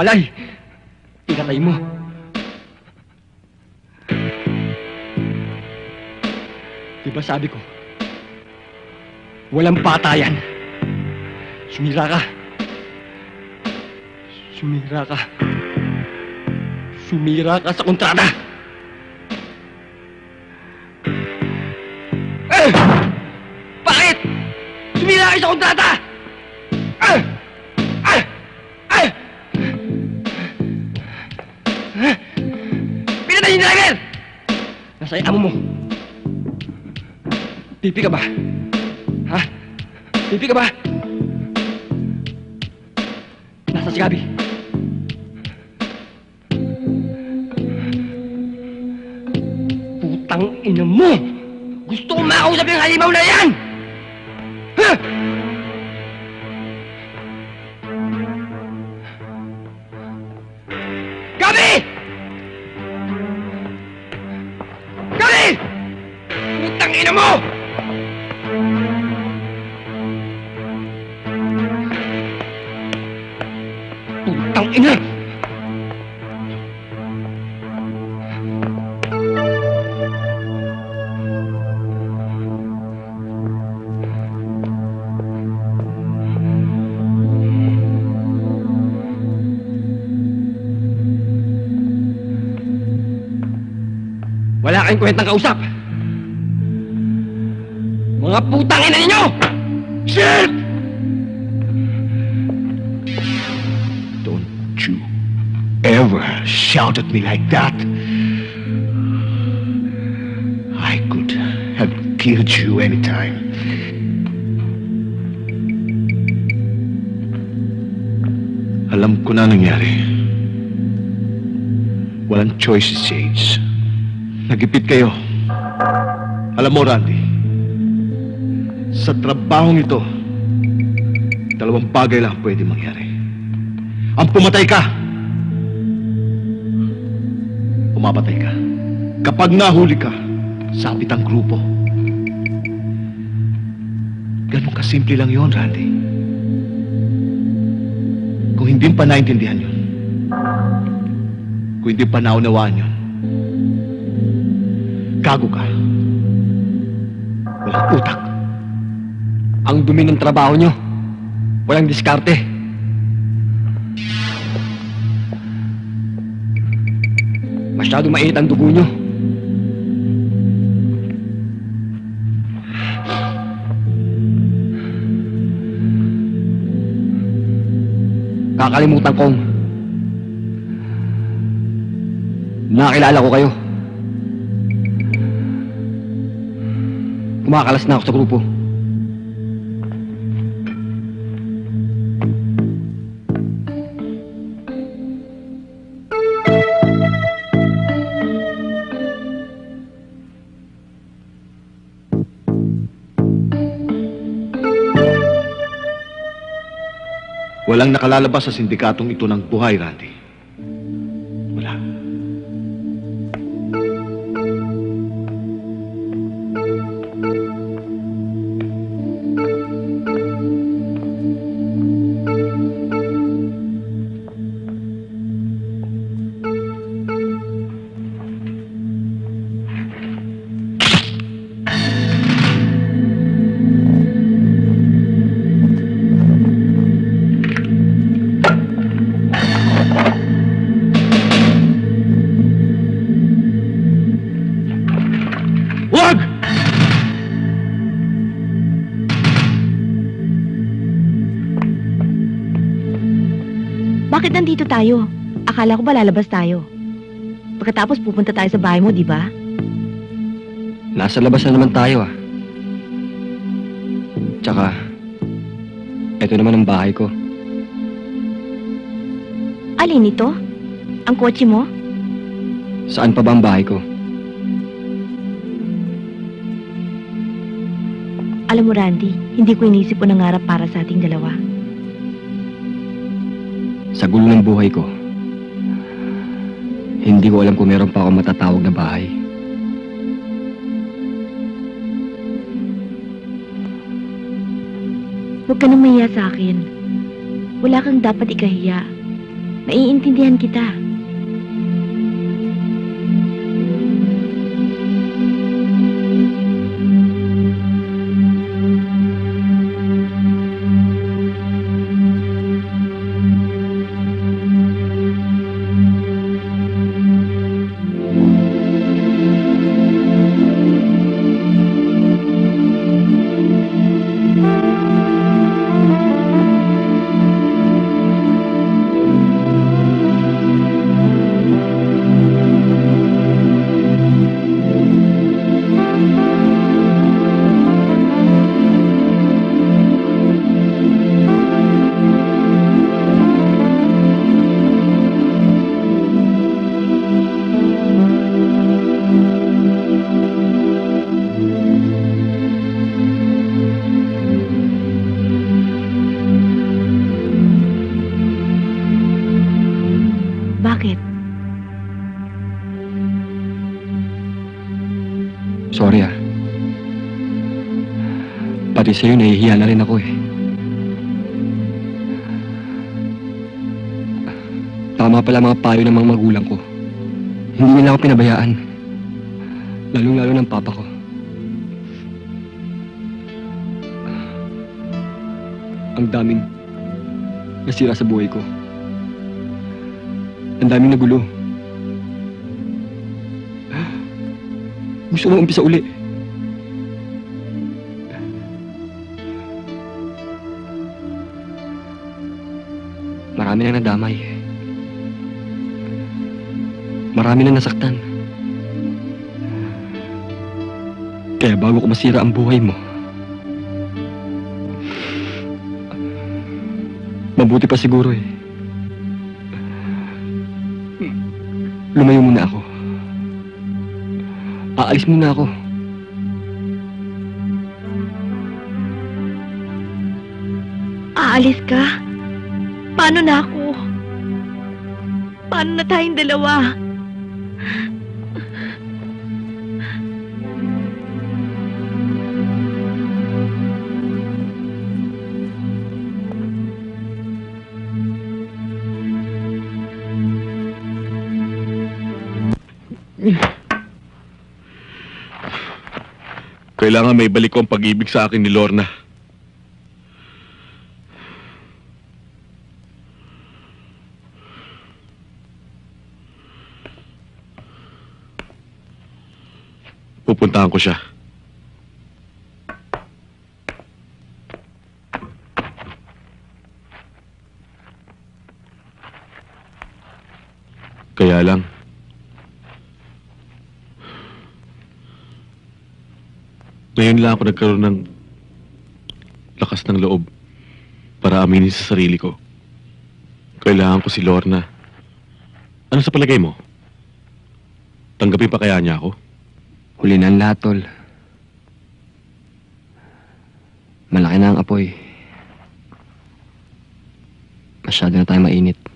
Malay. Pinatay mo. Diba sabi ko? Walang patayan. Sumira ka. Sumira ka. Sumira ka sa kontrata. Eh! Bakit? Sumira ka sa kontrata! Nasa amo mo. Pipi ka ba? Ha? Pipi ka ba? Nasa si Gabi. Putang ina mo! Gusto kong makausap yung halimaw na yan! Ha? Kayong kwentang kausap! Mga putang ina ninyo! Shit! Don't you ever shout at me like that. I could have killed you anytime. Alam ko na nangyari. Walang choice si Sage. Nagipit kayo. Alam mo, Randy, sa trabahong ito, dalawang bagay lang pwede mangyari. Ang pumatay ka, umapatay ka. Kapag nahuli ka, sabit ang grupo. Ganun kasimple lang yon, Randy. Kung hindi pa naintindihan yun, kung hindi pa naunawaan yun, gago ka. Walang utak. Ang dumi ng trabaho nyo. Walang diskarte. Masyado mainit ang dugo nyo. Kakalimutan kong nakilala ko kayo. Kumakalas na ako sa grupo. Walang nakalalabas sa sindikatong ito ng buhay, Randy. Akala ko ba lalabas tayo? Pagkatapos pupunta tayo sa bahay mo, di ba? Nasa labas na naman tayo ah. Tsaka, eto naman ang bahay ko. Alin ito? Ang kotse mo? Saan pa ba ang bahay ko? Alam mo, Randy, hindi ko inisip o nangarap para sa ating dalawa. Sa gulo ng buhay ko, hindi ko alam kung meron pa ako matatawag na bahay. Huwag ka nang mahiya sa akin. Wala kang dapat ikahiya. Maiintindihan kita. Pati sa'yo, nahihiya na rin ako eh. Tama pala mga payo ng mga magulang ko. Hindi nila ako pinabayaan. Lalong-lalo ng papa ko. Ang daming nasira sa buhay ko. Ang daming nagulo. gusto mo umpisa uli. Na nadamay. Marami na nasaktan. Kaya bago ko masira ang buhay mo, mabuti pa siguro eh. Lumayo muna ako. Aalis muna ako. Aalis ka? Paano na ako? Paano na tayong dalawa? Kailangan may balik ko ang pag-ibig sa akin ni Lorna. Pupuntahan ko siya. Kaya lang, Ngayon lang ako nagkaroon ng lakas ng loob para aminin sa sarili ko. Kailangan ko si Lorna. Ano sa palagay mo? Tanggapin pa kaya niya ako? Huli na ang lahat. Malaki na ang apoy. Masyado na tayo mainit.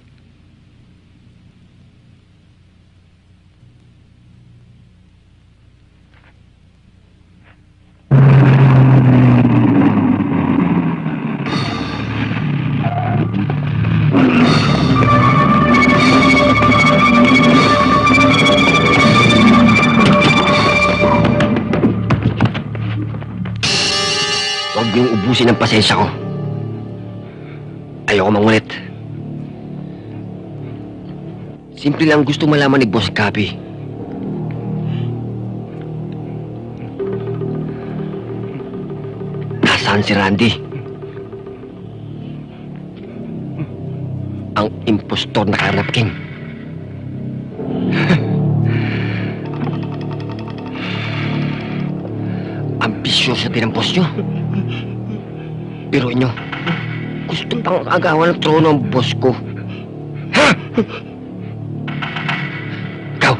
Ubusin ang pasensya ko. Ayoko mangulit. Simple lang gusto malaman ni Boss Gabi. Nasaan si Randy? Ang impostor na Carnap King. Ambisyoso din ang boss nyo. Pero inyo, gusto pang agawan ng trono ang boss ko. Ha? Ikaw.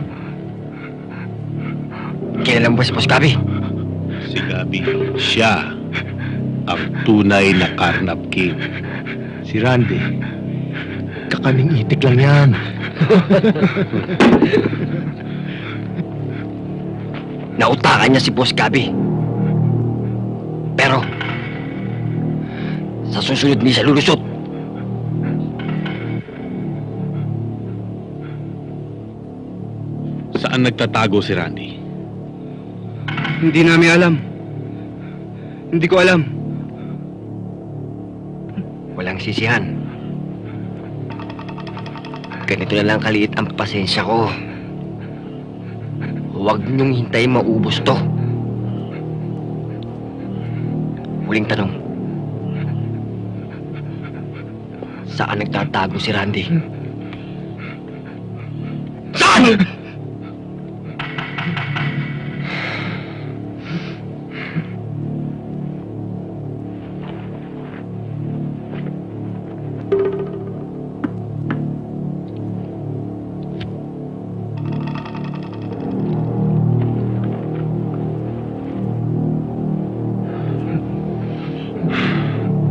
Kailan mo si Boss Gabi? Si Gabi, siya ang tunay na Karnap King. Si Randy. Kakaning itik lang yan. Nautakan niya si Boss Gabi. Sa susunod niya siya lulusot. Saan nagtatago si Randy? Hindi namin alam. Hindi ko alam. Walang sisihan. Ganito na lang kaliit ang pasensya ko. Huwag niyong hintayin maubos to. Huling tanong. Saan nagtatago si Randy? Saan?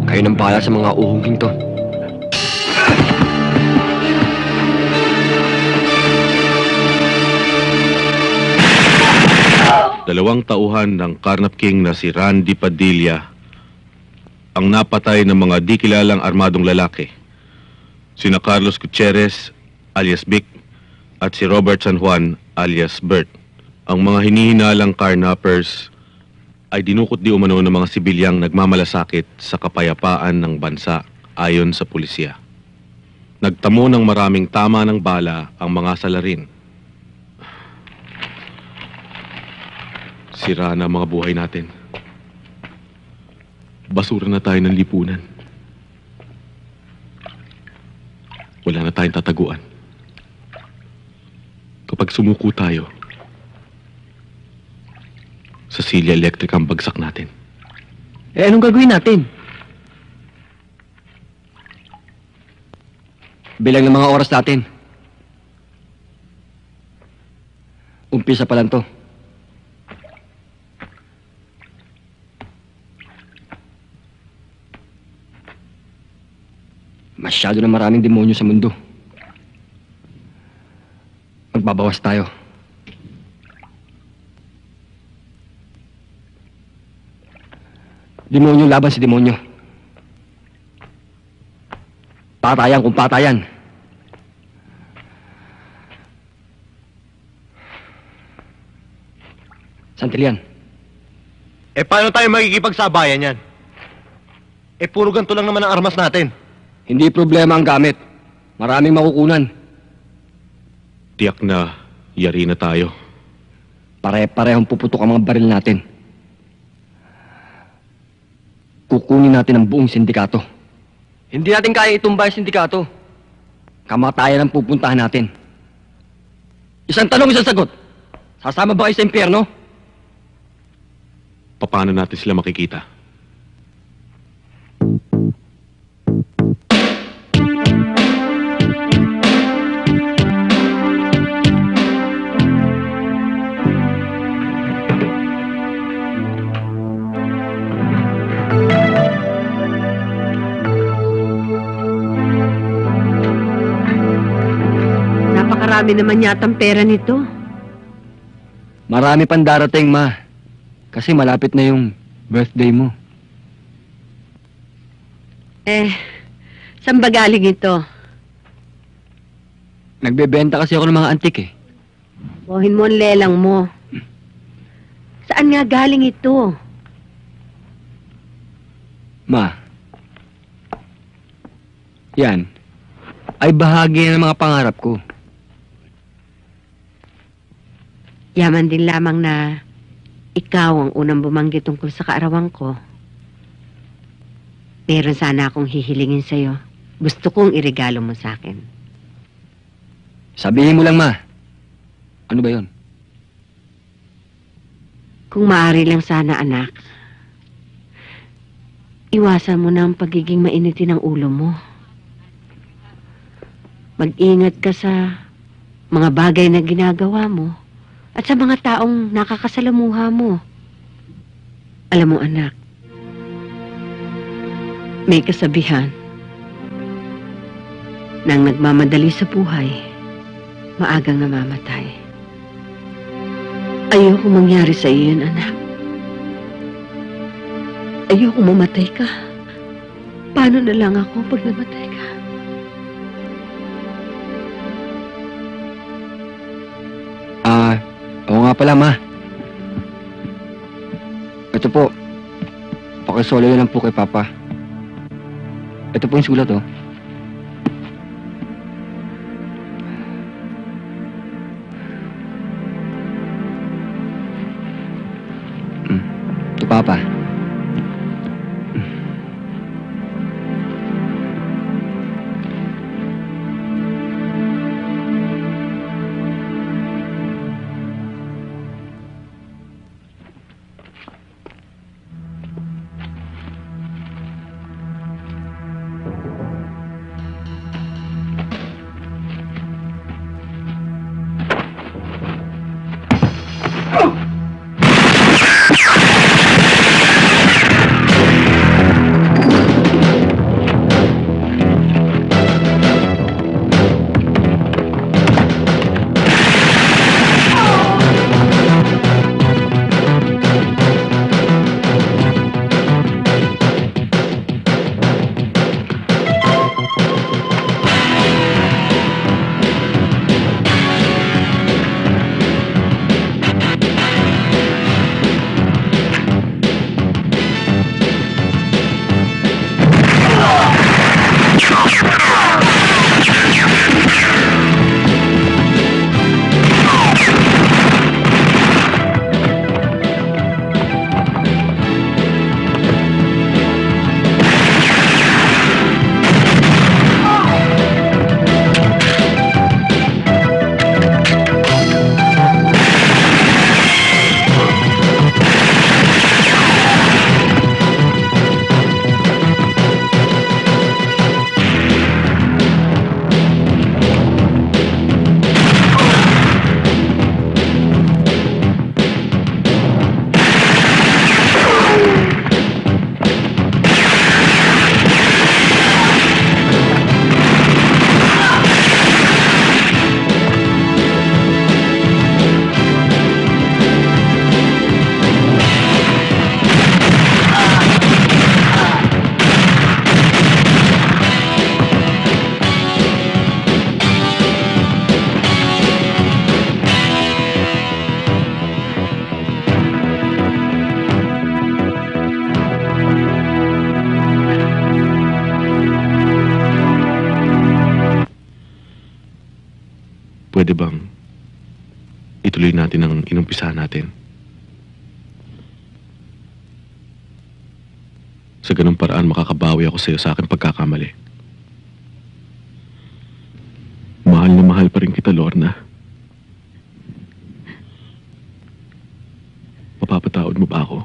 Kayo nang bahala sa mga uhuging to. Dalawang tauhan ng Karnap King na si Randy Padilla ang napatay ng mga di kilalang armadong lalaki. Sina Carlos Gutierrez alias Vic at si Robert San Juan alias Bert. Ang mga hinihinalang carnappers ay dinukot di umano ng mga sibilyang nagmamalasakit sa kapayapaan ng bansa ayon sa pulisya. Nagtamo ng maraming tama ng bala ang mga salarin Sira na ang mga buhay natin. Basura na tayo ng lipunan. Wala na tayong tataguan. Kapag sumuko tayo, sa Silya Electric ang bagsak natin. Eh, anong gagawin natin? Bilang ng mga oras natin. Umpisa pa lang to. Masyado na maraming demonyo sa mundo. Magbabawas tayo. Demonyo laban si demonyo. Patayan kung patayan. Santilian, Eh, paano tayo makikipagsabayan yan? Eh, puro ganito lang naman ang armas natin. Hindi problema ang gamit. Maraming makukunan. Tiyak na yari na tayo. Pare-parehong puputok ang mga baril natin. Kukunin natin ang buong sindikato. Hindi natin kaya itumba yung sindikato. Kamatayan ang pupuntahan natin. Isang tanong, isang sagot. Sasama ba kayo sa impyerno? Paano natin sila makikita? Napakarami naman yatang pera nito. Marami pang darating, ma. Kasi malapit na yung birthday mo. Eh, saan ba galing ito? Nagbebenta kasi ako ng mga antik eh. Buhin mo ang lelang mo. Saan nga galing ito? Ma. Yan. Ay bahagi ng mga pangarap ko. Yaman din lamang na ikaw ang unang bumanggit tungkol sa kaarawan ko. Meron sana akong hihilingin sa'yo. Gusto kong irigalo mo sa akin. Sabihin mo lang, ma. Ano ba yon? Kung maaari lang sana, anak. Iwasan mo na ang pagiging mainitin ng ulo mo. Mag-ingat ka sa mga bagay na ginagawa mo at sa mga taong nakakasalamuha mo. Alam mo, anak, may kasabihan nang nagmamadali sa buhay, maagang namamatay. Ayoko mangyari sa iyo anak. Ayoko mamatay ka. Paano na lang ako pag namatay nga pala, ma. Ito po. Pakisolo na lang po kay Papa. Ito po yung sulat, oh. Paraan, makakabawi ako sa iyo sa aking pagkakamali. Mahal na mahal pa rin kita, Lorna. Mapapatawad mo ba ako?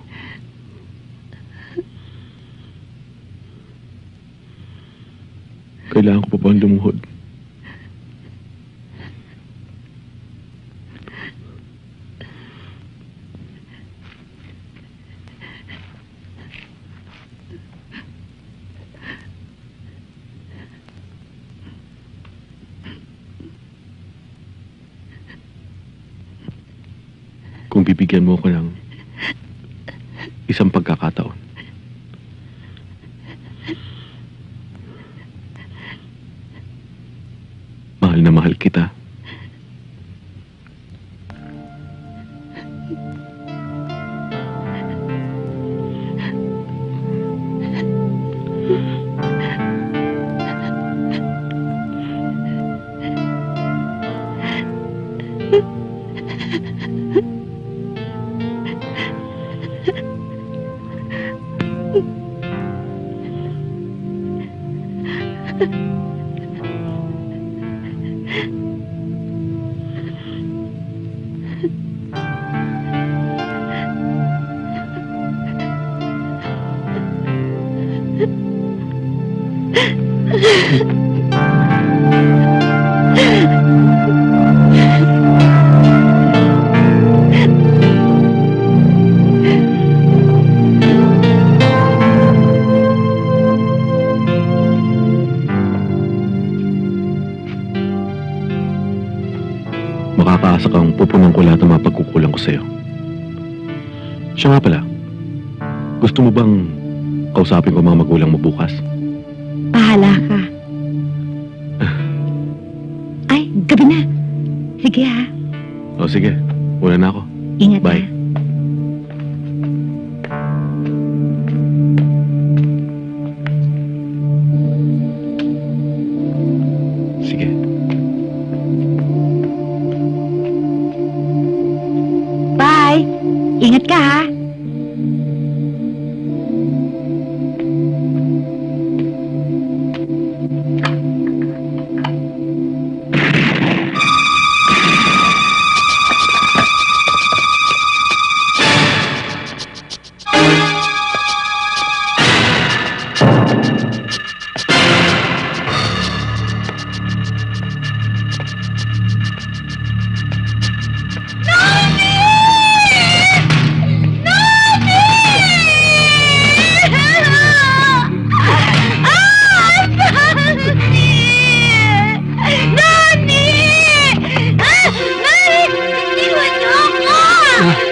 Kailangan ko pa bang lumuhod? Kung bibigyan mo ko ng gusto mo bang kausapin ko mga magulang mo bukas? Hindi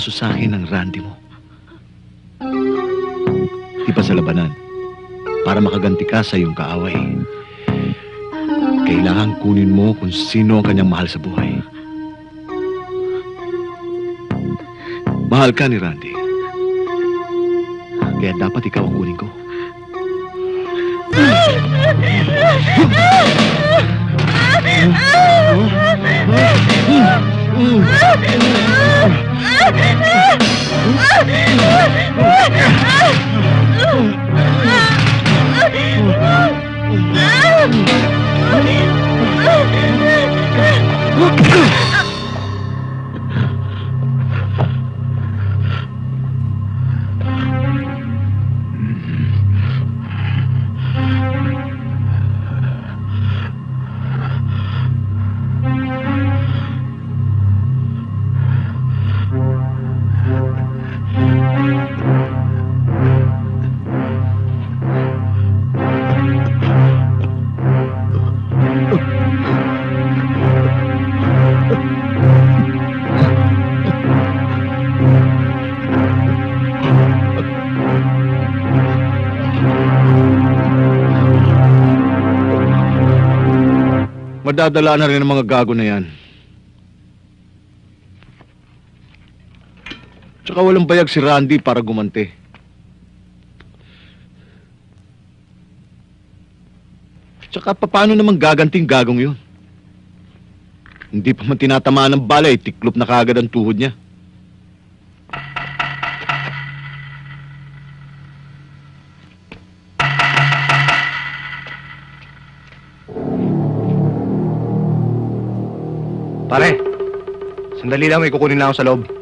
kaso sa akin ng Randy mo. Iba sa labanan, para makaganti ka sa iyong kaaway, kailangan kunin mo kung sino ang kanyang mahal sa buhay. Mahal ka ni Randy. Kaya dapat ikaw ang kunin ko. Oh! Ah! Madadala na rin ang mga gago na yan. Tsaka walang bayag si Randy para gumante. Tsaka paano naman gaganting gagong yun? Hindi pa man tinatamaan ng bala, eh, tiklop na kagad ang tuhod niya. Pare, sandali lang, may kukunin lang ako sa loob.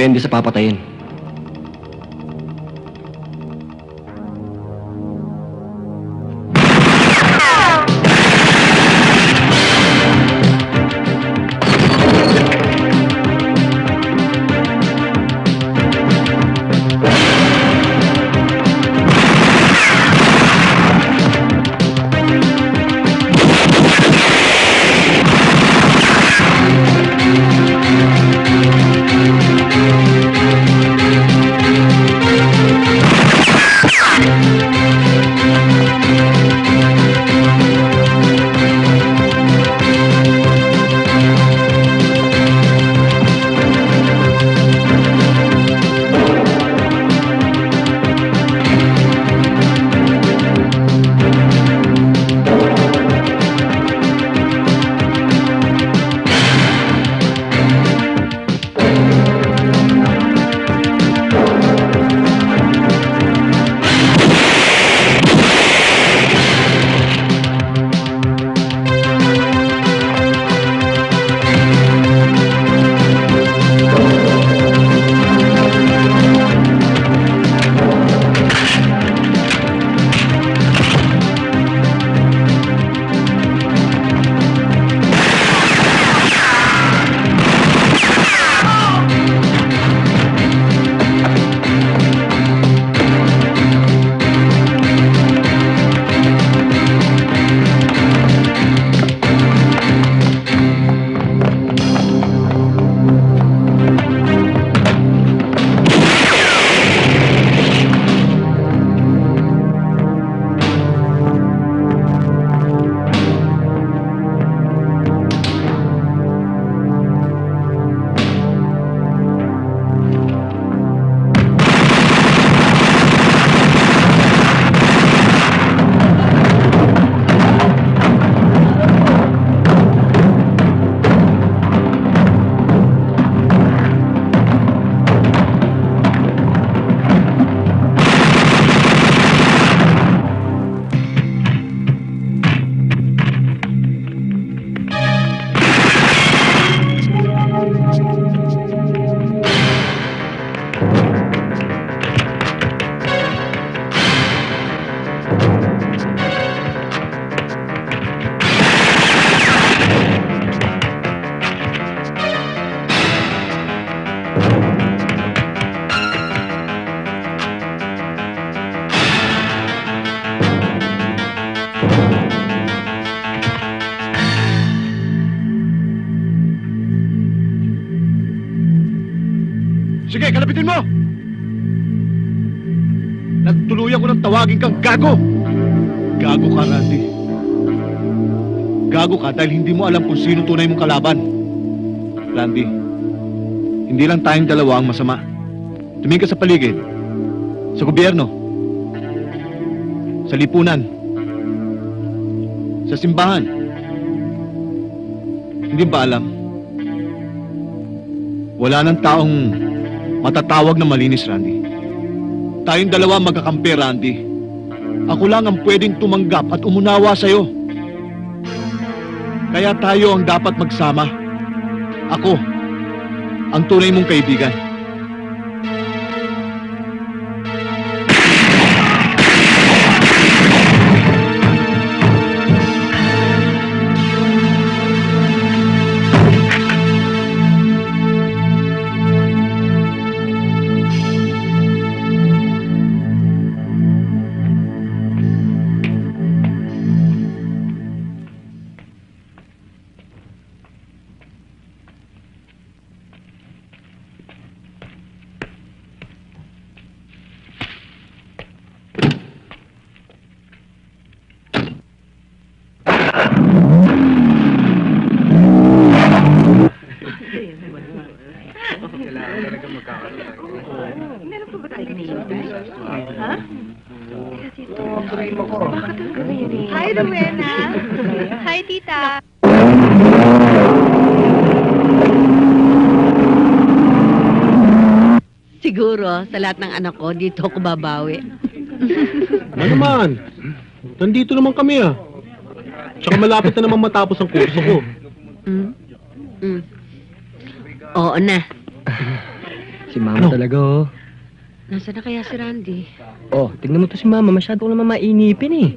Depende sa papatayin. Tawagin kang gago! Gago ka, Randy. Gago ka dahil hindi mo alam kung sino tunay mong kalaban. Randy, hindi lang tayong dalawa ang masama. Tumingin ka sa paligid, sa gobyerno, sa lipunan, sa simbahan. Hindi ba alam? Wala nang taong matatawag na malinis, Randy. Tayong dalawa magkakampi, Randy. Ako lang ang pwedeng tumanggap at umunawa sa'yo. Kaya tayo ang dapat magsama. Ako, ang tunay mong kaibigan. Hi, Rowena. Hi, tita. Siguro, sa lahat ng anak ko, dito ako babawi. Ano naman? Nandito naman kami ah. Tsaka malapit na naman matapos ang kurso ko. Mm? Mm. Oo na. Si Mama talaga, oh. Nasaan na kaya si Randy? Oh, tignan mo to si Mama. Masyado ko naman mainipin eh.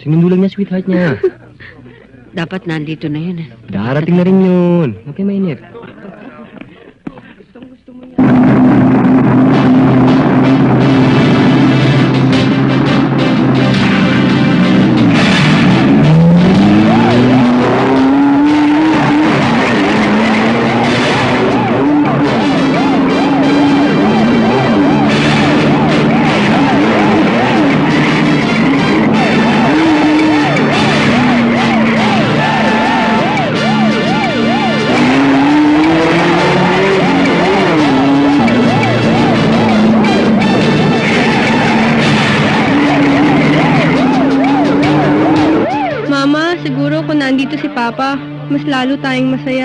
Sinunulang niya sweetheart niya. Dapat nandito na yun. eh. Darating na rin yun. Huwag kayo tayong masaya.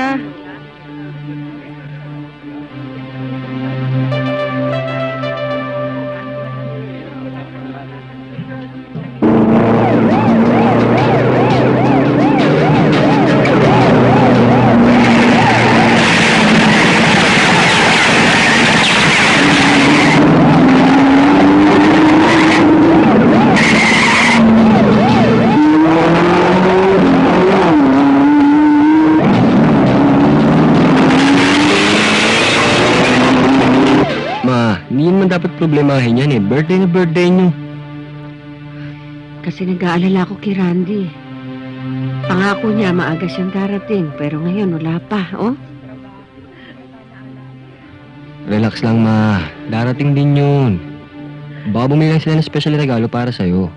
Problemahin yan eh. Birthday na birthday niyo. Kasi nag-aalala ko kay Randy. Pangako niya maaga siyang darating, pero ngayon wala pa, oh. Relax lang, Ma. Darating din yun. Baka bumili lang sila ng special regalo para sa'yo.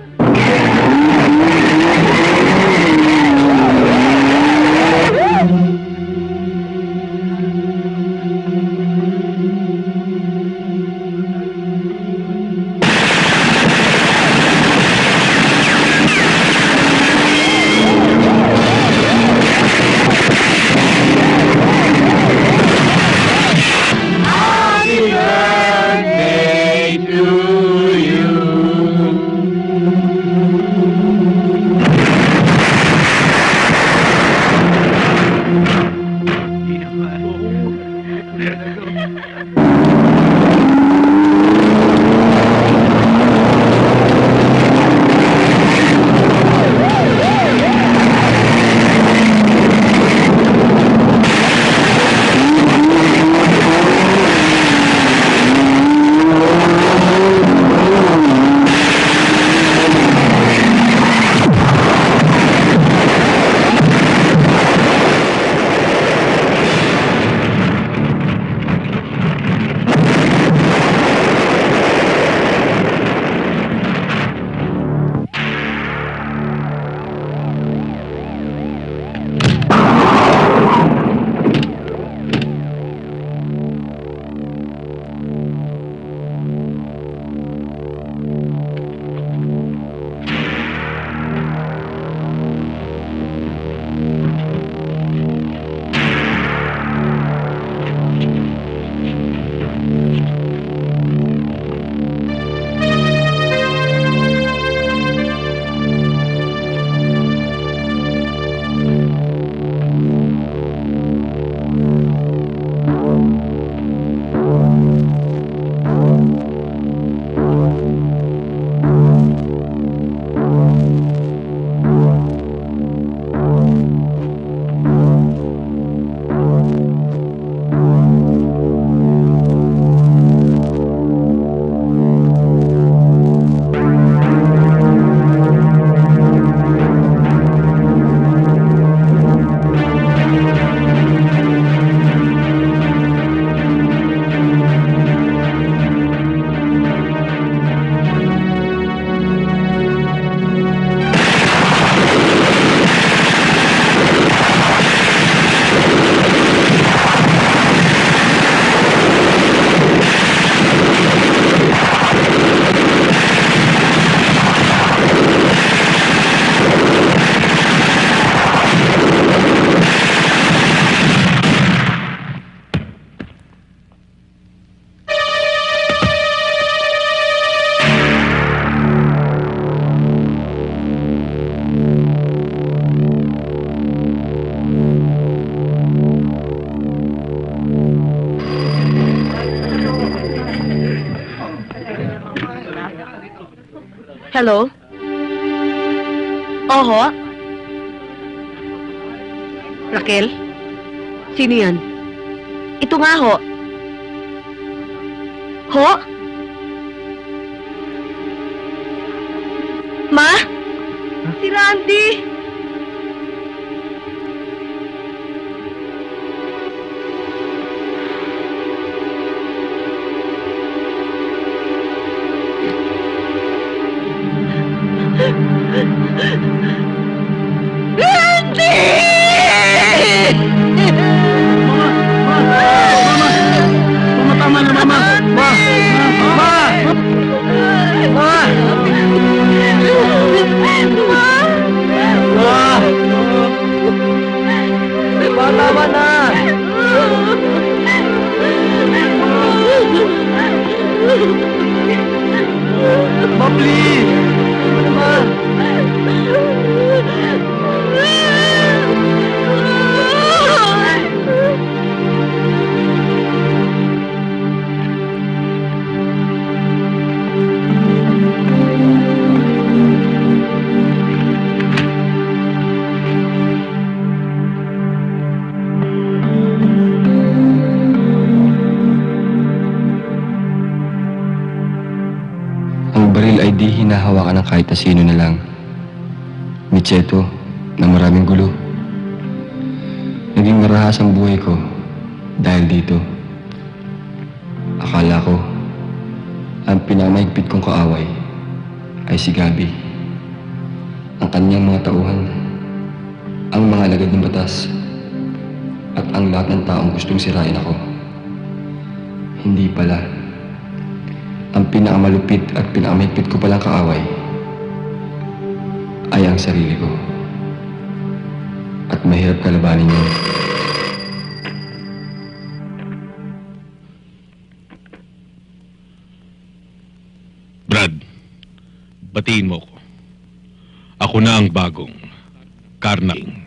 Hello? Oho? Raquel? Sino yan? Ma, tama na! Ma, please! Kahit na lang. Micheto, na maraming gulo. Naging marahas ang buhay ko dahil dito. Akala ko, ang pinamahigpit kong kaaway ay si Gabi. Ang kanyang mga tauhan, ang mga alagad ng batas, at ang lahat ng taong gustong sirain ako. Hindi pala. Ang pinakamalupit at pinakamahigpit ko palang kaaway ay ang sarili ko. At mahirap kalabanin yun. Brad, batiin mo ko. Ako na ang bagong Karna King.